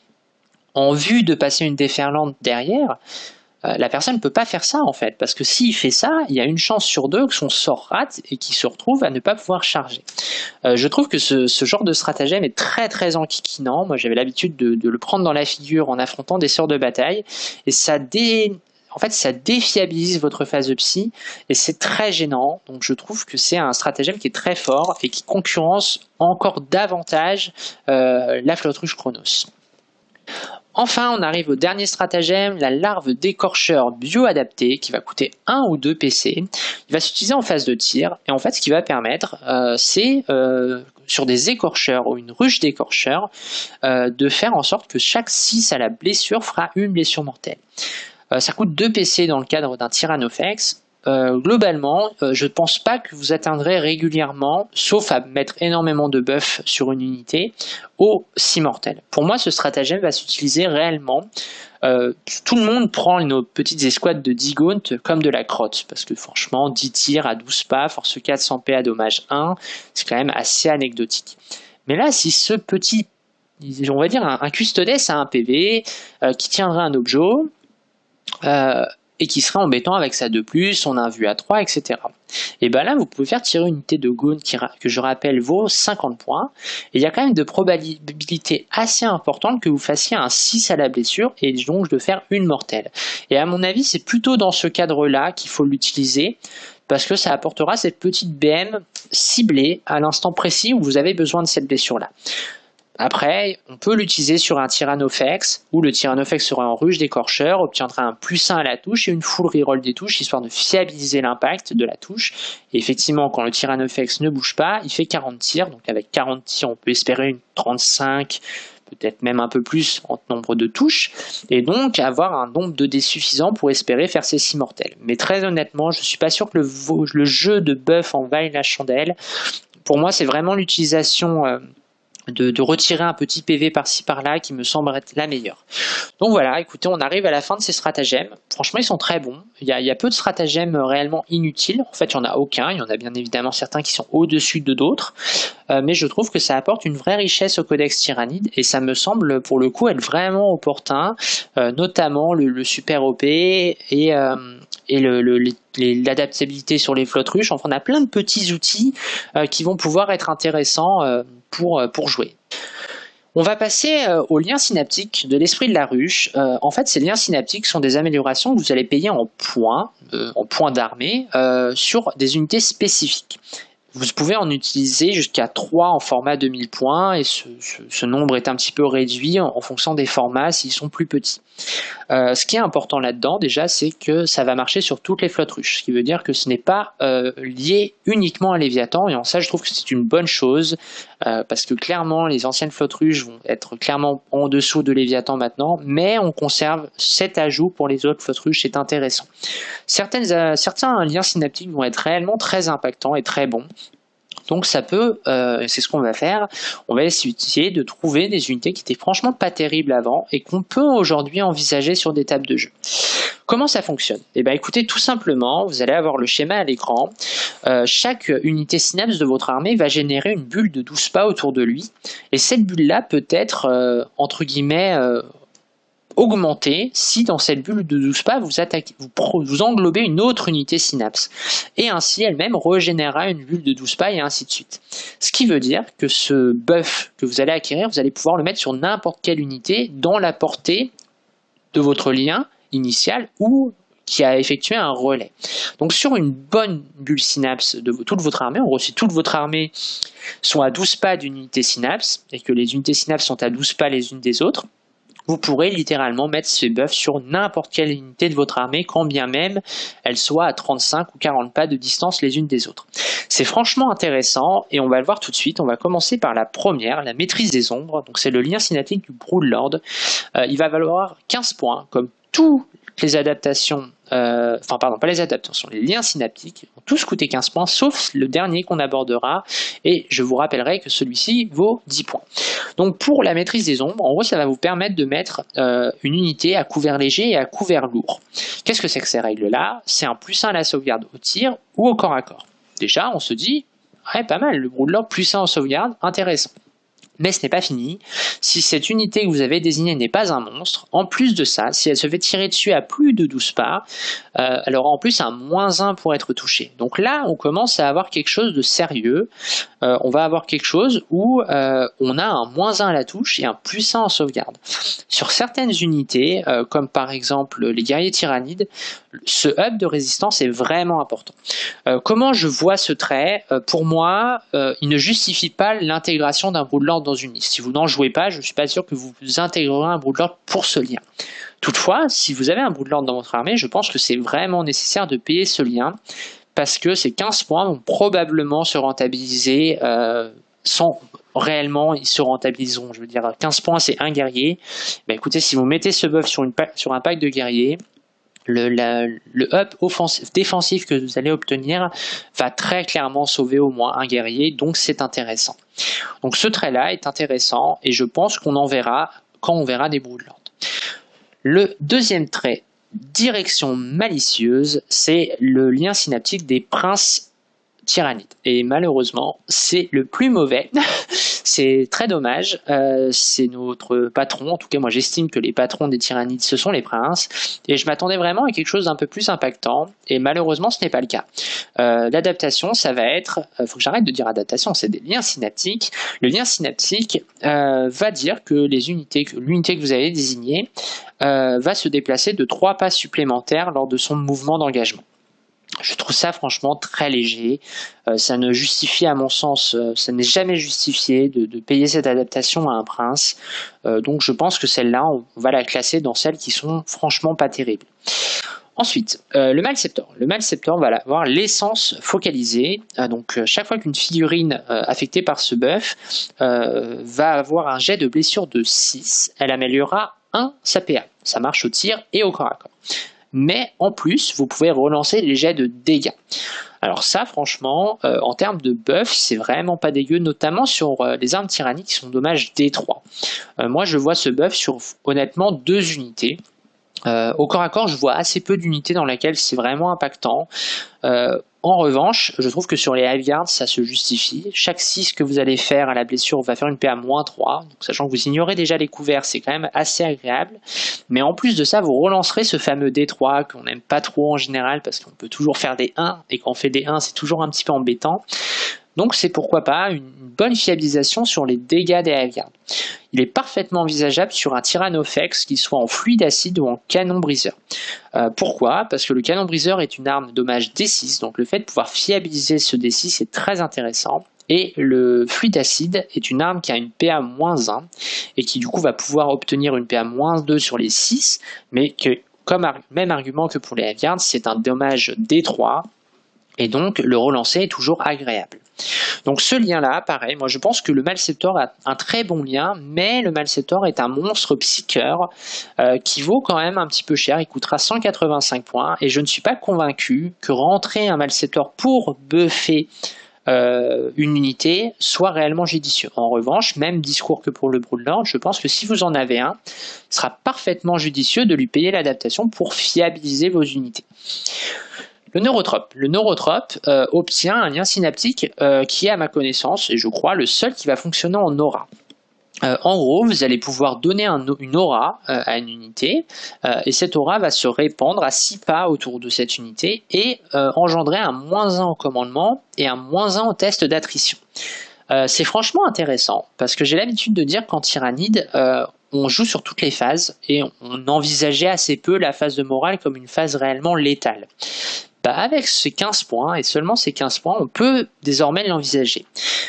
en vue de passer une déferlante derrière, euh, la personne ne peut pas faire ça en fait, parce que s'il fait ça, il y a une chance sur deux que son sort rate et qu'il se retrouve à ne pas pouvoir charger. Euh, je trouve que ce, genre de stratagème est très très enquiquinant. Moi j'avais l'habitude de, le prendre dans la figure en affrontant des sorts de bataille, et ça dé... En fait, ça défiabilise votre phase de psy et c'est très gênant. Donc, je trouve que c'est un stratagème qui est très fort et qui concurrence encore davantage euh, la flotte Chronos. Enfin, on arrive au dernier stratagème, la larve d'écorcheur bioadapté qui va coûter 1 ou 2 PC. Il va s'utiliser en phase de tir et en fait ce qui va permettre euh, c'est euh, sur des écorcheurs ou une ruche d'écorcheurs euh, de faire en sorte que chaque 6 à la blessure fera une blessure mortelle. ça coûte 2 PC dans le cadre d'un Tyrannofex euh, globalement, euh, je ne pense pas que vous atteindrez régulièrement, sauf à mettre énormément de buffs sur une unité, au 6 mortels. Pour moi, ce stratagème va s'utiliser réellement. Euh, tout le monde prend nos petites escouades de 10 gaunt comme de la crotte, parce que franchement, 10 tirs à 12 pas, force 4, 100 P à dommage 1, c'est quand même assez anecdotique. Mais là, si ce petit, on va dire un, un custodes a un PV, qui tiendrait un objet, et qui serait embêtant avec sa 2+, son 1 vue à 3, etc. Et bien là, vous pouvez faire tirer une unité de Goon qui, que je rappelle vaut 50 points. Et il y a quand même de probabilité assez importante que vous fassiez un 6 à la blessure et donc de faire une mortelle. Et à mon avis, c'est plutôt dans ce cadre-là qu'il faut l'utiliser parce que ça apportera cette petite BM ciblée à l'instant précis où vous avez besoin de cette blessure-là. Après, on peut l'utiliser sur un Tyrannofex, où le Tyrannofex sera en ruche d'écorcheur, obtiendra un plus 1 à la touche et une full reroll des touches, histoire de fiabiliser l'impact de la touche. Et effectivement, quand le Tyrannofex ne bouge pas, il fait 40 tirs, donc avec 40 tirs, on peut espérer une 35, peut-être même un peu plus en nombre de touches, et donc avoir un nombre de dés suffisant pour espérer faire ces 6 mortels. Mais très honnêtement, je ne suis pas sûr que le, le, jeu de buff en vaille la chandelle. Pour moi, c'est vraiment l'utilisation... Euh, de, retirer un petit PV par-ci par-là qui me semble être la meilleure. Donc voilà, écoutez, on arrive à la fin de ces stratagèmes. Franchement, ils sont très bons. Il y a, peu de stratagèmes réellement inutiles. En fait, il n'y en a aucun. Il y en a bien évidemment certains qui sont au-dessus de d'autres. Euh, mais je trouve que ça apporte une vraie richesse au codex tyrannide et ça me semble pour le coup être vraiment opportun, euh, notamment le, super OP et, euh, et l'adaptabilité sur les flottes ruches. Enfin, on a plein de petits outils qui vont pouvoir être intéressants pour, pour jouer. On va passer aux liens synaptiques de l'esprit de la ruche. en fait, ces liens synaptiques sont des améliorations que vous allez payer en points, en points d'armée, sur des unités spécifiques. Vous pouvez en utiliser jusqu'à 3 en format 2000 points et ce, nombre est un petit peu réduit en, fonction des formats s'ils sont plus petits. Euh, ce qui est important là-dedans déjà c'est que ça va marcher sur toutes les flottes ruches, ce qui veut dire que ce n'est pas euh, lié uniquement à Léviathan et en ça je trouve que c'est une bonne chose euh, parce que clairement les anciennes flottes vont être clairement en dessous de Léviathan maintenant mais on conserve cet ajout pour les autres flottes c'est intéressant. Certaines, certains liens synaptiques vont être réellement très impactants et très bons donc ça peut, euh, c'est ce qu'on va faire, on va essayer de trouver des unités qui étaient franchement pas terribles avant et qu'on peut aujourd'hui envisager sur des tables de jeu. Comment ça fonctionne? Eh bien écoutez, tout simplement, vous allez avoir le schéma à l'écran. Euh, chaque unité synapse de votre armée va générer une bulle de 12 pas autour de lui. Et cette bulle-là peut être, euh, entre guillemets, augmenter si dans cette bulle de 12 pas vous, attaquez, vous, englobez une autre unité synapse. Et ainsi elle-même régénérera une bulle de 12 pas et ainsi de suite. Ce qui veut dire que ce buff que vous allez acquérir, vous allez pouvoir le mettre sur n'importe quelle unité dans la portée de votre lien initial ou qui a effectué un relais. Donc sur une bonne bulle synapse de toute votre armée, en gros si toute votre armée sont à 12 pas d'unité synapse et que les unités synapse sont à 12 pas les unes des autres, vous pourrez littéralement mettre ce buff sur n'importe quelle unité de votre armée, quand bien même elle soit à 35 ou 40 pas de distance les unes des autres. C'est franchement intéressant et on va le voir tout de suite. On va commencer par la première, la maîtrise des ombres. Donc c'est le lien cinétique du Broodlord. Euh, il va valoir 15 points, comme toutes les adaptations euh, enfin pardon, pas les adaptations, les liens synaptiques ont tous coûté 15 points, sauf le dernier qu'on abordera, et je vous rappellerai que celui-ci vaut 10 points. Donc pour la maîtrise des ombres, en gros ça va vous permettre de mettre euh, une unité à couvert léger et à couvert lourd. Qu'est-ce que c'est que ces règles-là? C'est un plus 1 à la sauvegarde au tir ou au corps à corps. Déjà, on se dit, ouais, pas mal, le Broodlord plus 1 en sauvegarde, intéressant. Mais ce n'est pas fini. Si cette unité que vous avez désignée n'est pas un monstre, en plus de ça, si elle se fait tirer dessus à plus de 12 pas, euh, elle aura en plus un moins 1 pour être touchée. Donc là, on commence à avoir quelque chose de sérieux. Euh, on va avoir quelque chose où euh, on a un moins 1 à la touche et un plus 1 en sauvegarde. Sur certaines unités, comme par exemple les guerriers tyrannides, ce hub de résistance est vraiment important. Euh, comment je vois ce trait? Euh, Pour moi, il ne justifie pas l'intégration d'un Broodlord dans une liste. Si vous n'en jouez pas, je ne suis pas sûr que vous intégrerez un Broodlord pour ce lien. Toutefois, si vous avez un Broodlord dans votre armée, je pense que c'est vraiment nécessaire de payer ce lien parce que ces 15 points vont probablement se rentabiliser sans réellement ils se rentabiliseront. Je veux dire, 15 points c'est un guerrier. Ben, écoutez, si vous mettez ce buff sur un pack de guerriers, le, up défensif que vous allez obtenir va très clairement sauver au moins un guerrier, donc c'est intéressant. Donc ce trait-là est intéressant et je pense qu'on en verra quand on verra des Broodlands. Le deuxième trait, direction malicieuse, c'est le lien synaptique des princes tyrannide. Et malheureusement, c'est le plus mauvais. c'est très dommage. Euh, c'est notre patron. En tout cas, moi, j'estime que les patrons des tyrannides, ce sont les princes. Et je m'attendais vraiment à quelque chose d'un peu plus impactant. Et malheureusement, ce n'est pas le cas. Euh, L'adaptation, ça va être... Il euh, faut que j'arrête de dire adaptation, c'est des liens synaptiques. Le lien synaptique euh, va dire que les unités, que l'unité que vous avez désignée va se déplacer de trois pas supplémentaires lors de son mouvement d'engagement. Je trouve ça franchement très léger. Euh, ça ne justifie, à mon sens, euh, ça n'est jamais justifié de, payer cette adaptation à un prince. Euh, donc je pense que celle-là, on va la classer dans celles qui sont franchement pas terribles. Ensuite, le Malceptor. Le Malceptor va avoir l'essence focalisée. donc chaque fois qu'une figurine affectée par ce buff va avoir un jet de blessure de 6, elle améliorera 1 sa PA. Ça marche au tir et au corps à corps mais en plus, vous pouvez relancer les jets de dégâts. Alors ça, franchement, euh, en termes de buff, c'est vraiment pas dégueu, notamment sur euh, les armes tyranniques qui sont dommage D3. Euh, moi, je vois ce buff sur, honnêtement, deux unités. au corps à corps, je vois assez peu d'unités dans lesquelles c'est vraiment impactant. En revanche, je trouve que sur les heavy ça se justifie. Chaque 6 que vous allez faire à la blessure va faire une PA moins 3. Donc, sachant que vous ignorez déjà les couverts, c'est quand même assez agréable. Mais en plus de ça, vous relancerez ce fameux D3 qu'on n'aime pas trop en général parce qu'on peut toujours faire des 1 et quand on fait des 1, c'est toujours un petit peu embêtant. Donc c'est pourquoi pas une bonne fiabilisation sur les dégâts des Hiveguards. Il est parfaitement envisageable sur un Tyrannofex qui soit en fluide acide ou en canon briseur. Euh, pourquoi? Parce que le canon briseur est une arme dommage D6, donc le fait de pouvoir fiabiliser ce D6 est très intéressant. Et le fluide acide est une arme qui a une PA-1 et qui du coup va pouvoir obtenir une PA-2 sur les 6, mais que comme même argument que pour les Hiveguards, c'est un dommage D3 et donc le relancer est toujours agréable. Donc ce lien-là, pareil, moi je pense que le Malceptor a un très bon lien, mais le Malceptor est un monstre psycheur euh, qui vaut quand même un petit peu cher, il coûtera 185 points, et je ne suis pas convaincu que rentrer un Malceptor pour buffer euh, une unité soit réellement judicieux. En revanche, même discours que pour le Broodlord, je pense que si vous en avez un, il sera parfaitement judicieux de lui payer l'adaptation pour fiabiliser vos unités. Le neurotrope. Le neurotrope euh, obtient un lien synaptique euh, qui est, à ma connaissance, et je crois, le seul qui va fonctionner en aura. Euh, en gros, vous allez pouvoir donner une aura à une unité, et cette aura va se répandre à 6 pas autour de cette unité et engendrer un moins 1 au commandement et un moins 1 au test d'attrition. c'est franchement intéressant, parce que j'ai l'habitude de dire qu'en Tyrannide, on joue sur toutes les phases, et on envisageait assez peu la phase de morale comme une phase réellement létale. Bah, avec ces 15 points, et seulement ces 15 points, on peut désormais l'envisager.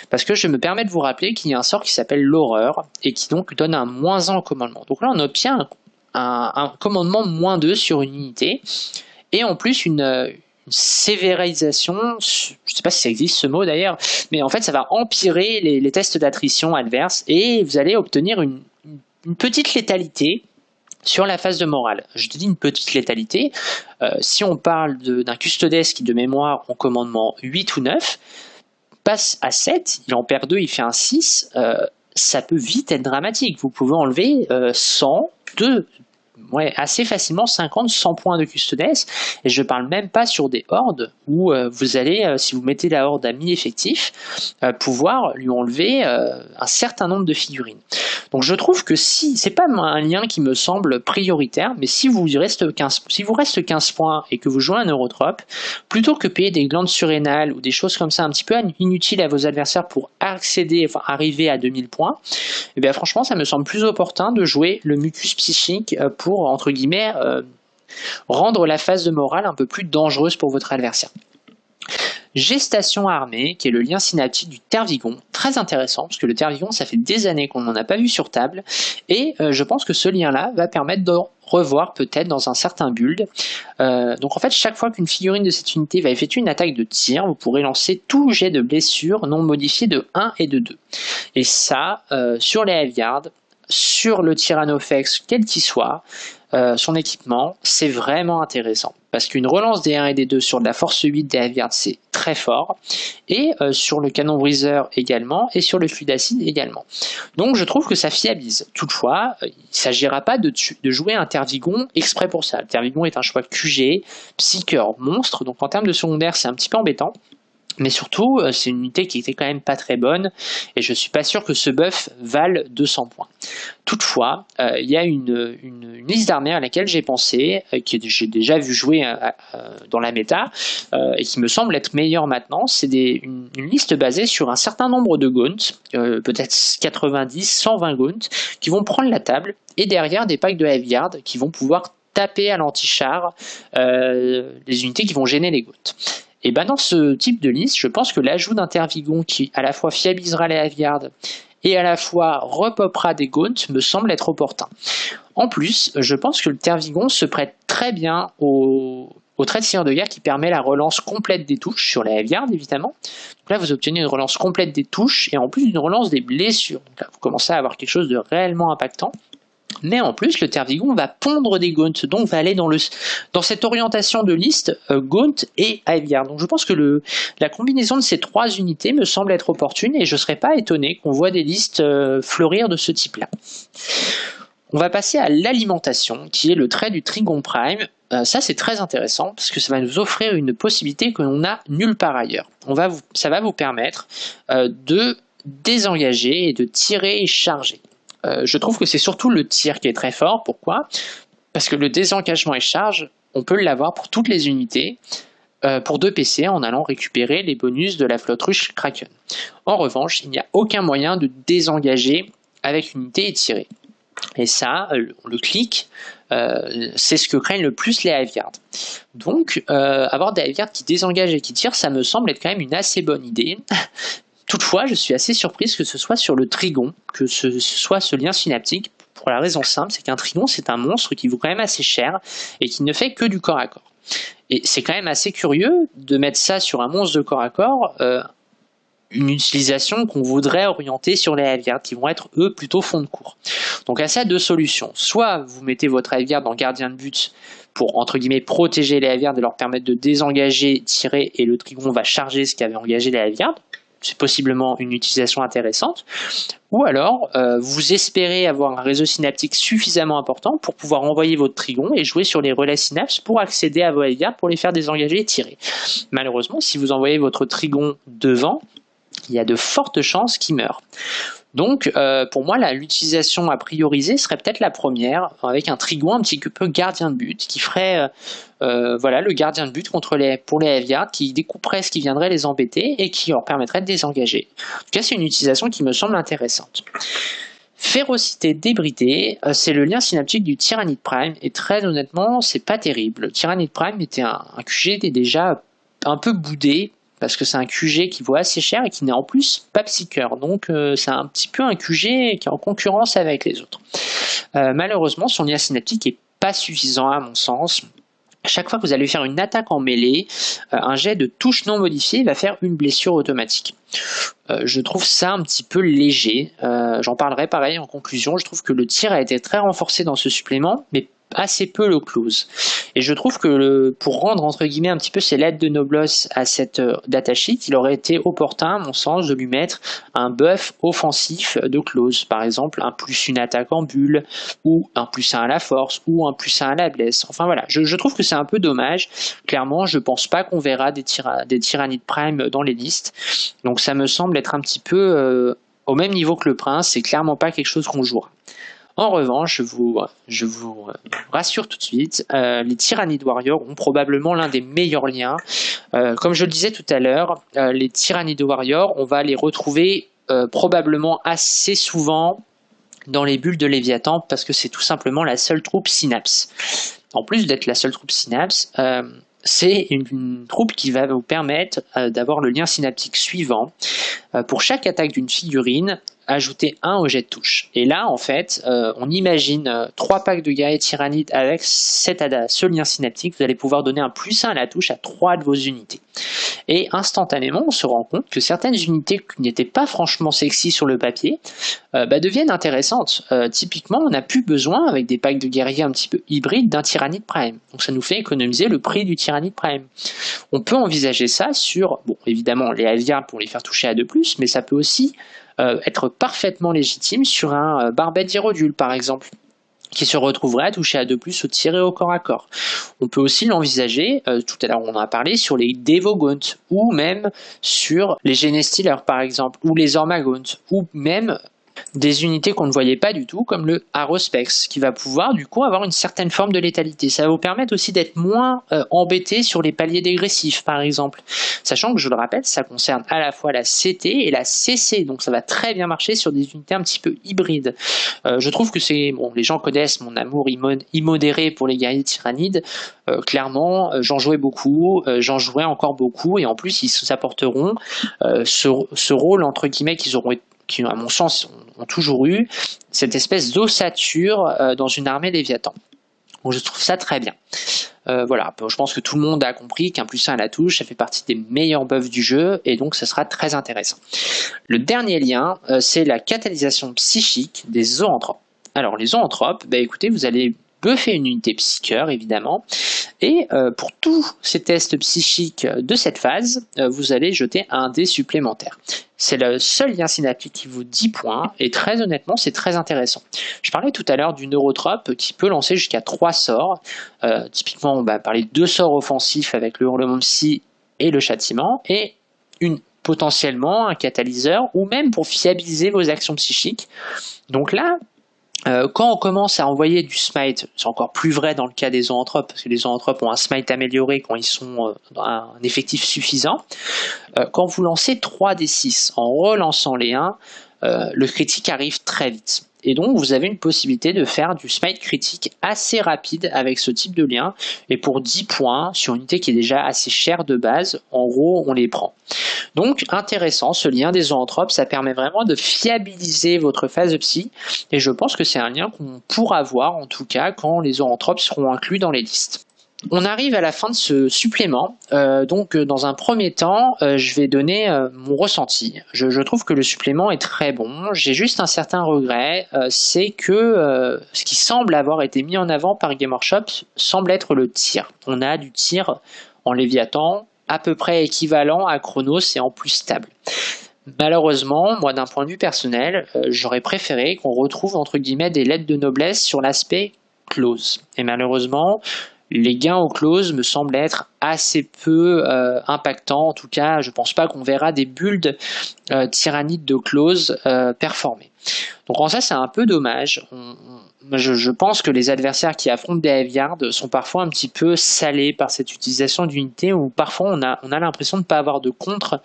Parce que je me permets de vous rappeler qu'il y a un sort qui s'appelle l'horreur, et qui donc donne un moins 1 au commandement. Donc là, on obtient un, commandement moins 2 sur une unité, et en plus une, sévérisation, je ne sais pas si ça existe ce mot d'ailleurs, mais en fait ça va empirer les, tests d'attrition adverses, et vous allez obtenir une petite létalité sur la phase de morale, je te dis une petite létalité. Euh, si on parle d'un custodes qui, de mémoire, en commandement 8 ou 9, passe à 7, il en perd 2, il fait un 6, euh, ça peut vite être dramatique. Vous pouvez enlever 100, euh, 2, ouais, assez facilement 50-100 points de custodes, et je parle même pas sur des hordes où euh, vous allez, euh, si vous mettez la horde à mi-effectif, euh, pouvoir lui enlever un certain nombre de figurines. Donc je trouve que si, c'est pas un lien qui me semble prioritaire, mais si vous reste 15, si vous reste 15 points et que vous jouez un Eurotrope, plutôt que payer des glandes surrénales ou des choses comme ça un petit peu inutiles à vos adversaires pour accéder, enfin arriver à 2000 points, et eh bien franchement ça me semble plus opportun de jouer le mucus psychique pour, entre guillemets, rendre la phase de morale un peu plus dangereuse pour votre adversaire. Gestation armée, qui est le lien synaptique du Tervigon, très intéressant, parce que le Tervigon, ça fait des années qu'on n'en a pas vu sur table, et euh, je pense que ce lien-là va permettre de revoir peut-être dans un certain build. Euh, donc en fait, chaque fois qu'une figurine de cette unité va effectuer une attaque de tir, vous pourrez lancer tout jet de blessure non modifié de 1 et de 2. Et ça, euh, sur les Heavyard, sur le Tyrannofex, quel qu'il soit, euh, son équipement, c'est vraiment intéressant. Parce qu'une relance des 1 et des 2 sur de la force 8 des c'est très fort. Et euh, sur le canon briseur également, et sur le flux d'acide également. Donc je trouve que ça fiabilise. Toutefois, euh, il ne s'agira pas de, de, jouer un Tervigon exprès pour ça. Le Tervigon est un choix QG, Psyker, monstre, donc en termes de secondaire, c'est un petit peu embêtant. Mais surtout, euh, c'est une unité qui était quand même pas très bonne, et je suis pas sûr que ce buff vale 200 points. Toutefois, euh, il y a une, liste d'armées à laquelle j'ai pensé, euh, que j'ai déjà vu jouer dans la méta, et qui me semble être meilleure maintenant. C'est une, liste basée sur un certain nombre de gaunts, peut-être 90, 120 gaunts, qui vont prendre la table, et derrière des packs de heavy qui vont pouvoir taper à l'anti-char les unités qui vont gêner les gaunts. Et ben dans ce type de liste, je pense que l'ajout d'un Tervigon qui à la fois fiabilisera les Aviards et à la fois repopera des Gaunts me semble être opportun. En plus, je pense que le Tervigon se prête très bien au, trait de seigneur de guerre qui permet la relance complète des touches sur les Aviards évidemment. Donc là, vous obtenez une relance complète des touches et en plus une relance des blessures. Donc là, vous commencez à avoir quelque chose de réellement impactant. Mais en plus, le Tervigon va pondre des Gaunt, donc va aller dans, cette orientation de liste euh, Gaunt et Aviar. Donc je pense que la combinaison de ces trois unités me semble être opportune et je ne serais pas étonné qu'on voit des listes euh, fleurir de ce type-là. On va passer à l'alimentation, qui est le trait du Trigon Prime. Euh, ça, c'est très intéressant parce que ça va nous offrir une possibilité que l'on n'a nulle part ailleurs. Ça va vous permettre de désengager et de tirer et charger. Euh, je trouve que c'est surtout le tir qui est très fort. Pourquoi? Parce que le désengagement et charge, on peut l'avoir pour toutes les unités, euh, pour deux PC en allant récupérer les bonus de la flotte ruche Kraken. En revanche, il n'y a aucun moyen de désengager avec une unité et tirer. Et ça, le, clic, euh, c'est ce que craignent le plus les Hiveguards. Donc, avoir des Hiveguards qui désengagent et qui tirent, ça me semble être quand même une assez bonne idée, Toutefois, je suis assez surprise que ce soit sur le trigon, que ce soit ce lien synaptique, pour la raison simple, c'est qu'un trigon, c'est un monstre qui vaut quand même assez cher et qui ne fait que du corps à corps. Et c'est quand même assez curieux de mettre ça sur un monstre de corps à corps, euh, une utilisation qu'on voudrait orienter sur les Hiveguards, qui vont être eux plutôt fond de cours. Donc à ça, deux solutions. Soit vous mettez votre Hiveguard en gardien de but pour entre guillemets protéger les Hiveguards et leur permettre de désengager, tirer, et le Trigon va charger ce qui avait engagé les Hiveguards c'est possiblement une utilisation intéressante. Ou alors, euh, vous espérez avoir un réseau synaptique suffisamment important pour pouvoir envoyer votre trigon et jouer sur les relais synapses pour accéder à vos Heavyard pour les faire désengager et tirer. Malheureusement, si vous envoyez votre trigon devant, il y a de fortes chances qu'il meure. Donc, euh, pour moi, l'utilisation à prioriser serait peut-être la première, avec un trigon un petit peu gardien de but, qui ferait euh, euh, voilà, le gardien de but contre les, pour les Heavyard, qui découperait ce qui viendrait les embêter et qui leur permettrait de désengager. En tout cas, c'est une utilisation qui me semble intéressante. Férocité débridée, c'est le lien synaptique du Tyrannide Prime, et très honnêtement, c'est pas terrible. Le Tyrannide Prime était un, un QG déjà un peu boudé parce que c'est un QG qui vaut assez cher et qui n'est en plus pas psycheur. Donc euh, c'est un petit peu un QG qui est en concurrence avec les autres. Euh, malheureusement, son lien synaptique est pas suffisant à mon sens. chaque fois que vous allez faire une attaque en mêlée, euh, un jet de touche non modifié va faire une blessure automatique. je trouve ça un petit peu léger. J'en parlerai pareil en conclusion. Je trouve que le tir a été très renforcé dans ce supplément, mais assez peu le close. Et je trouve que pour rendre entre guillemets un petit peu ses lettres de noblesse à cette euh, datasheet, il aurait été opportun, à mon sens, de lui mettre un buff offensif de close. Par exemple, un plus une attaque en bulle, ou un plus 1 à la force, ou un plus 1 à la blesse. Enfin voilà, je, trouve que c'est un peu dommage. Clairement, je pense pas qu'on verra des, des tyrannides prime dans les listes. Donc ça me semble être un petit peu euh, au même niveau que le prince, c'est clairement pas quelque chose qu'on jouera. En revanche, je vous, rassure tout de suite, euh, les Tyrannides Warriors ont probablement l'un des meilleurs liens. Euh, comme je le disais tout à l'heure, euh, les Tyrannides Warriors, on va les retrouver probablement assez souvent dans les bulles de Léviathan parce que c'est tout simplement la seule troupe Synapse. En plus d'être la seule troupe Synapse, c'est une, troupe qui va vous permettre d'avoir le lien synaptique suivant. pour chaque attaque d'une figurine, ajouter un au jet de touche. Et là, en fait, euh, on imagine euh, trois packs de guerriers tyrannides avec ce lien synaptique. Vous allez pouvoir donner un plus 1 à la touche à trois de vos unités. Et instantanément, on se rend compte que certaines unités qui n'étaient pas franchement sexy sur le papier euh, bah, deviennent intéressantes. typiquement, on n'a plus besoin, avec des packs de guerriers un petit peu hybrides, d'un tyrannide prime. Donc ça nous fait économiser le prix du tyrannide prime. On peut envisager ça sur, bon, évidemment, les aviards pour les faire toucher à 2+, mais ça peut aussi euh, être parfaitement légitime sur un euh, barbette d'Irodule par exemple qui se retrouverait à toucher à 2 plus ou tirer au corps à corps. On peut aussi l'envisager, euh, tout à l'heure on en a parlé, sur les Devogaunt, ou même sur les Genestealers par exemple, ou les Ormagaunt, ou même des unités qu'on ne voyait pas du tout, comme le Arospex, qui va pouvoir du coup avoir une certaine forme de létalité. Ça va vous permettre aussi d'être moins euh, embêté sur les paliers dégressifs, par exemple. Sachant que, je le rappelle, ça concerne à la fois la CT et la CC, donc ça va très bien marcher sur des unités un petit peu hybrides. Euh, je trouve que c'est... Bon, les gens connaissent mon amour immodéré pour les guerriers tyrannides. Euh, clairement, j'en jouais beaucoup, j'en jouais encore beaucoup, et en plus, ils s'apporteront ce, ce rôle, entre guillemets, qu'ils auront qui, à mon sens, ont, toujours eu cette espèce d'ossature euh, dans une armée Léviathan. Donc je trouve ça très bien. Euh, voilà, je pense que tout le monde a compris qu'un plus 1 à la touche, ça fait partie des meilleurs buffs du jeu, et donc ça sera très intéressant. Le dernier lien, euh, c'est la catalysation psychique des zoanthropes. Alors les zoanthropes, bah, écoutez, vous allez buffer une unité psycheur, évidemment, et pour tous ces tests psychiques de cette phase, vous allez jeter un dé supplémentaire. C'est le seul lien synaptique qui vaut 10 points, et très honnêtement, c'est très intéressant. Je parlais tout à l'heure du neurotrope qui peut lancer jusqu'à 3 sorts. Euh, typiquement, on va parler de deux sorts offensifs avec le hurlement psy et le châtiment, et une potentiellement un catalyseur, ou même pour fiabiliser vos actions psychiques. Donc là, euh, quand on commence à envoyer du smite, c'est encore plus vrai dans le cas des zoanthropes, parce que les zoanthropes ont un smite amélioré quand ils sont euh, dans un effectif suffisant. Euh, quand vous lancez 3 des 6 en relançant les 1, le critique arrive très vite. Et donc, vous avez une possibilité de faire du smite critique assez rapide avec ce type de lien. Et pour 10 points, sur une unité qui est déjà assez chère de base, en gros, on les prend. Donc, intéressant, ce lien des zoanthropes, ça permet vraiment de fiabiliser votre phase psy. Et je pense que c'est un lien qu'on pourra voir, en tout cas, quand les zoanthropes seront inclus dans les listes. On arrive à la fin de ce supplément. Euh, donc, euh, dans un premier temps, euh, je vais donner mon ressenti. Je, trouve que le supplément est très bon. J'ai juste un certain regret, c'est que ce qui semble avoir été mis en avant par Game Workshop semble être le tir. On a du tir en Léviathan à peu près équivalent à Chronos et en plus stable. Malheureusement, moi d'un point de vue personnel, j'aurais préféré qu'on retrouve entre guillemets des lettres de noblesse sur l'aspect close. Et malheureusement, les gains au close me semblent être assez peu euh, impactants. En tout cas, je ne pense pas qu'on verra des builds euh, tyrannides de close euh, performer. Donc en ça, c'est un peu dommage. je, pense que les adversaires qui affrontent des Heavyards sont parfois un petit peu salés par cette utilisation d'unité ou parfois on a, on a l'impression de ne pas avoir de contre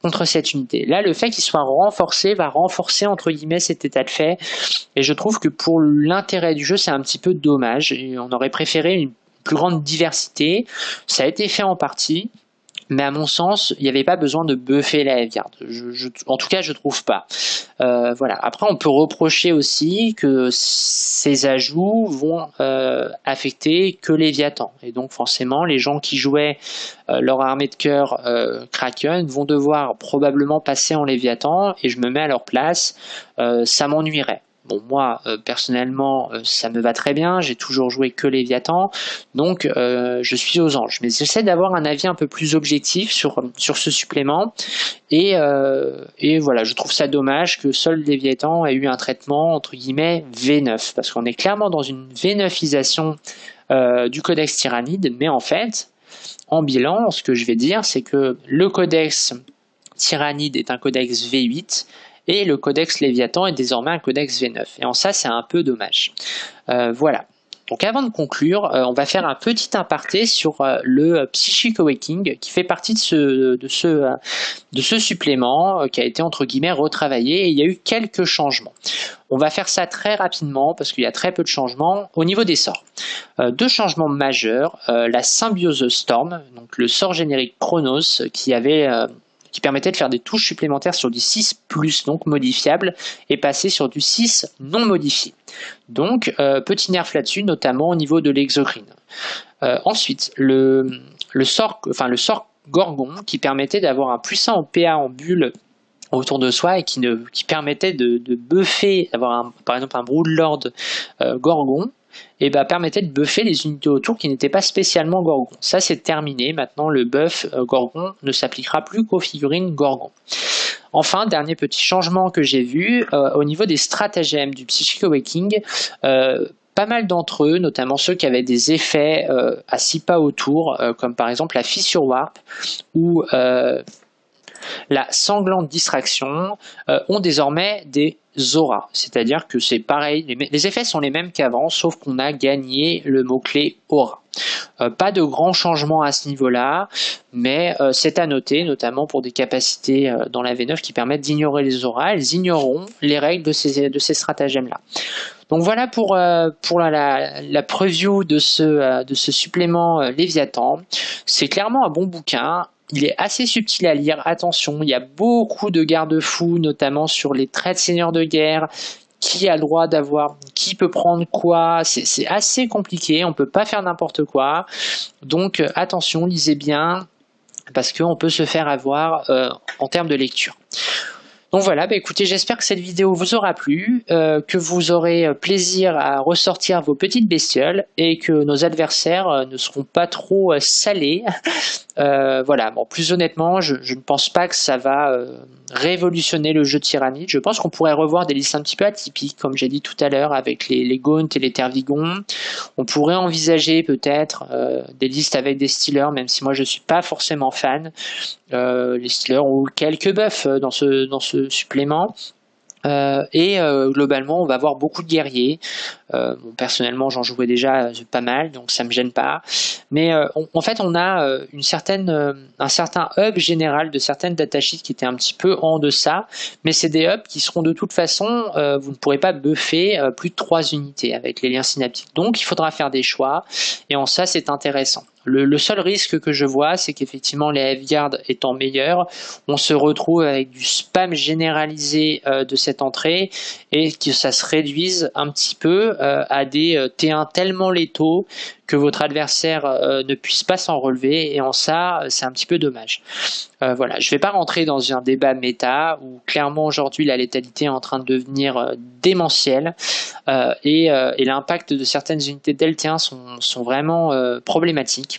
contre cette unité. Là, le fait qu'il soit renforcé va renforcer entre guillemets cet état de fait et je trouve que pour l'intérêt du jeu, c'est un petit peu dommage on aurait préféré une grande diversité. Ça a été fait en partie, mais à mon sens, il n'y avait pas besoin de buffer la Heavyard. en tout cas, je trouve pas. Euh, voilà. Après, on peut reprocher aussi que ces ajouts vont euh, affecter que Léviathan. Et donc, forcément, les gens qui jouaient euh, leur armée de cœur Kraken vont devoir probablement passer en Léviathan, et je me mets à leur place. ça m'ennuierait. Bon, moi, euh, personnellement, euh, ça me va très bien. J'ai toujours joué que Léviathan. Donc, euh, je suis aux anges. Mais j'essaie d'avoir un avis un peu plus objectif sur, ce supplément. Et, et voilà, je trouve ça dommage que seul Léviathan ait eu un traitement, entre guillemets, V9. Parce qu'on est clairement dans une V9isation du codex tyrannide. Mais en fait, en bilan, ce que je vais dire, c'est que le codex tyrannide est un codex V8 et le codex Léviathan est désormais un codex V9. Et en ça, c'est un peu dommage. Euh, voilà. Donc avant de conclure, euh, on va faire un petit aparté sur euh, le Psychic Awakening qui fait partie de ce, de ce, de ce supplément qui a été entre guillemets retravaillé et il y a eu quelques changements. On va faire ça très rapidement parce qu'il y a très peu de changements au niveau des sorts. deux changements majeurs, la Symbiose Storm, donc le sort générique Chronos qui avait qui permettait de faire des touches supplémentaires sur du 6 plus, donc modifiable, et passer sur du 6 non modifié. Donc, euh, petit nerf là-dessus, notamment au niveau de l'exocrine. Euh, ensuite, le, sort, enfin, le sort Gorgon, qui permettait d'avoir un puissant PA en bulle autour de soi et qui, permettait de, de buffer, d'avoir par exemple un Broodlord euh, Gorgon, et bah, permettait de buffer les unités autour qui n'étaient pas spécialement Gorgon. Ça c'est terminé, maintenant le buff euh, Gorgon ne s'appliquera plus qu'aux figurines Gorgon. Enfin, dernier petit changement que j'ai vu, euh, au niveau des stratagèmes du Psychic Awakening, euh, pas mal d'entre eux, notamment ceux qui avaient des effets à 6 pas autour, comme par exemple la fissure warp ou la sanglante distraction, ont désormais des Zora, c'est-à-dire que c'est pareil, les, effets sont les mêmes qu'avant, sauf qu'on a gagné le mot-clé aura. Euh, pas de grands changements à ce niveau-là, mais euh, c'est à noter, notamment pour des capacités euh, dans la V9 qui permettent d'ignorer les auras, elles ignoreront les règles de ces, stratagèmes-là. Donc voilà pour, pour la, la, preview de ce, de ce supplément Léviathan. C'est clairement un bon bouquin, il est assez subtil à lire, attention, il y a beaucoup de garde-fous, notamment sur les traits de seigneur de guerre, qui a le droit d'avoir, qui peut prendre quoi, c'est assez compliqué, on peut pas faire n'importe quoi, donc euh, attention, lisez bien, parce qu'on peut se faire avoir euh, en termes de lecture. Donc voilà, bah écoutez, j'espère que cette vidéo vous aura plu, euh, que vous aurez plaisir à ressortir vos petites bestioles et que nos adversaires ne seront pas trop salés euh, voilà, bon, plus honnêtement, je, ne pense pas que ça va euh, révolutionner le jeu de Tyrannide. Je pense qu'on pourrait revoir des listes un petit peu atypiques, comme j'ai dit tout à l'heure, avec les, Gaunt et les Tervigons. On pourrait envisager peut-être euh, des listes avec des Steelers, même si moi je suis pas forcément fan. les Steelers ont quelques buffs dans ce, supplément. Et globalement, on va avoir beaucoup de guerriers. Euh, personnellement, j'en jouais déjà pas mal, donc ça me gêne pas. Mais en fait, on a une certaine, un certain hub général de certaines datasheets qui étaient un petit peu en deçà, mais c'est des hubs qui seront de toute façon, vous ne pourrez pas buffer plus de 3 unités avec les liens synaptiques. Donc, il faudra faire des choix, et en ça, c'est intéressant. Le, seul risque que je vois, c'est qu'effectivement les F-Guard étant meilleurs, on se retrouve avec du spam généralisé euh, de cette entrée et que ça se réduise un petit peu euh, à des euh, T1 tellement létaux que votre adversaire ne puisse pas s'en relever et en ça c'est un petit peu dommage. voilà, je ne vais pas rentrer dans un débat méta où clairement aujourd'hui la létalité est en train de devenir démentielle et, l'impact de certaines unités delta sont, sont vraiment problématiques.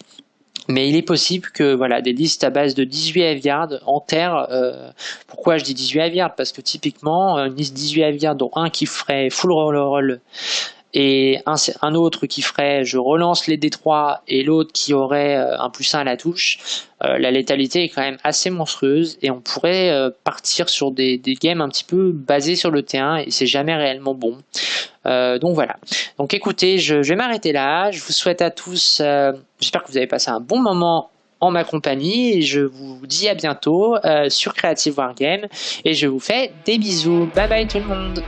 Mais il est possible que voilà des listes à base de 18 F-Guard enterrent. Euh, pourquoi je dis 18 F-Guard Parce que typiquement, une liste 18 F-Guard dont un qui ferait full roll roll et un, autre qui ferait je relance les D3 et l'autre qui aurait euh, un plus 1 à la touche, euh, la létalité est quand même assez monstrueuse et on pourrait euh, partir sur des, des, games un petit peu basés sur le T1 et c'est jamais réellement bon. donc voilà. Donc écoutez, je, je vais m'arrêter là. Je vous souhaite à tous, j'espère que vous avez passé un bon moment en ma compagnie et je vous dis à bientôt sur Creative Wargame et je vous fais des bisous. Bye bye tout le monde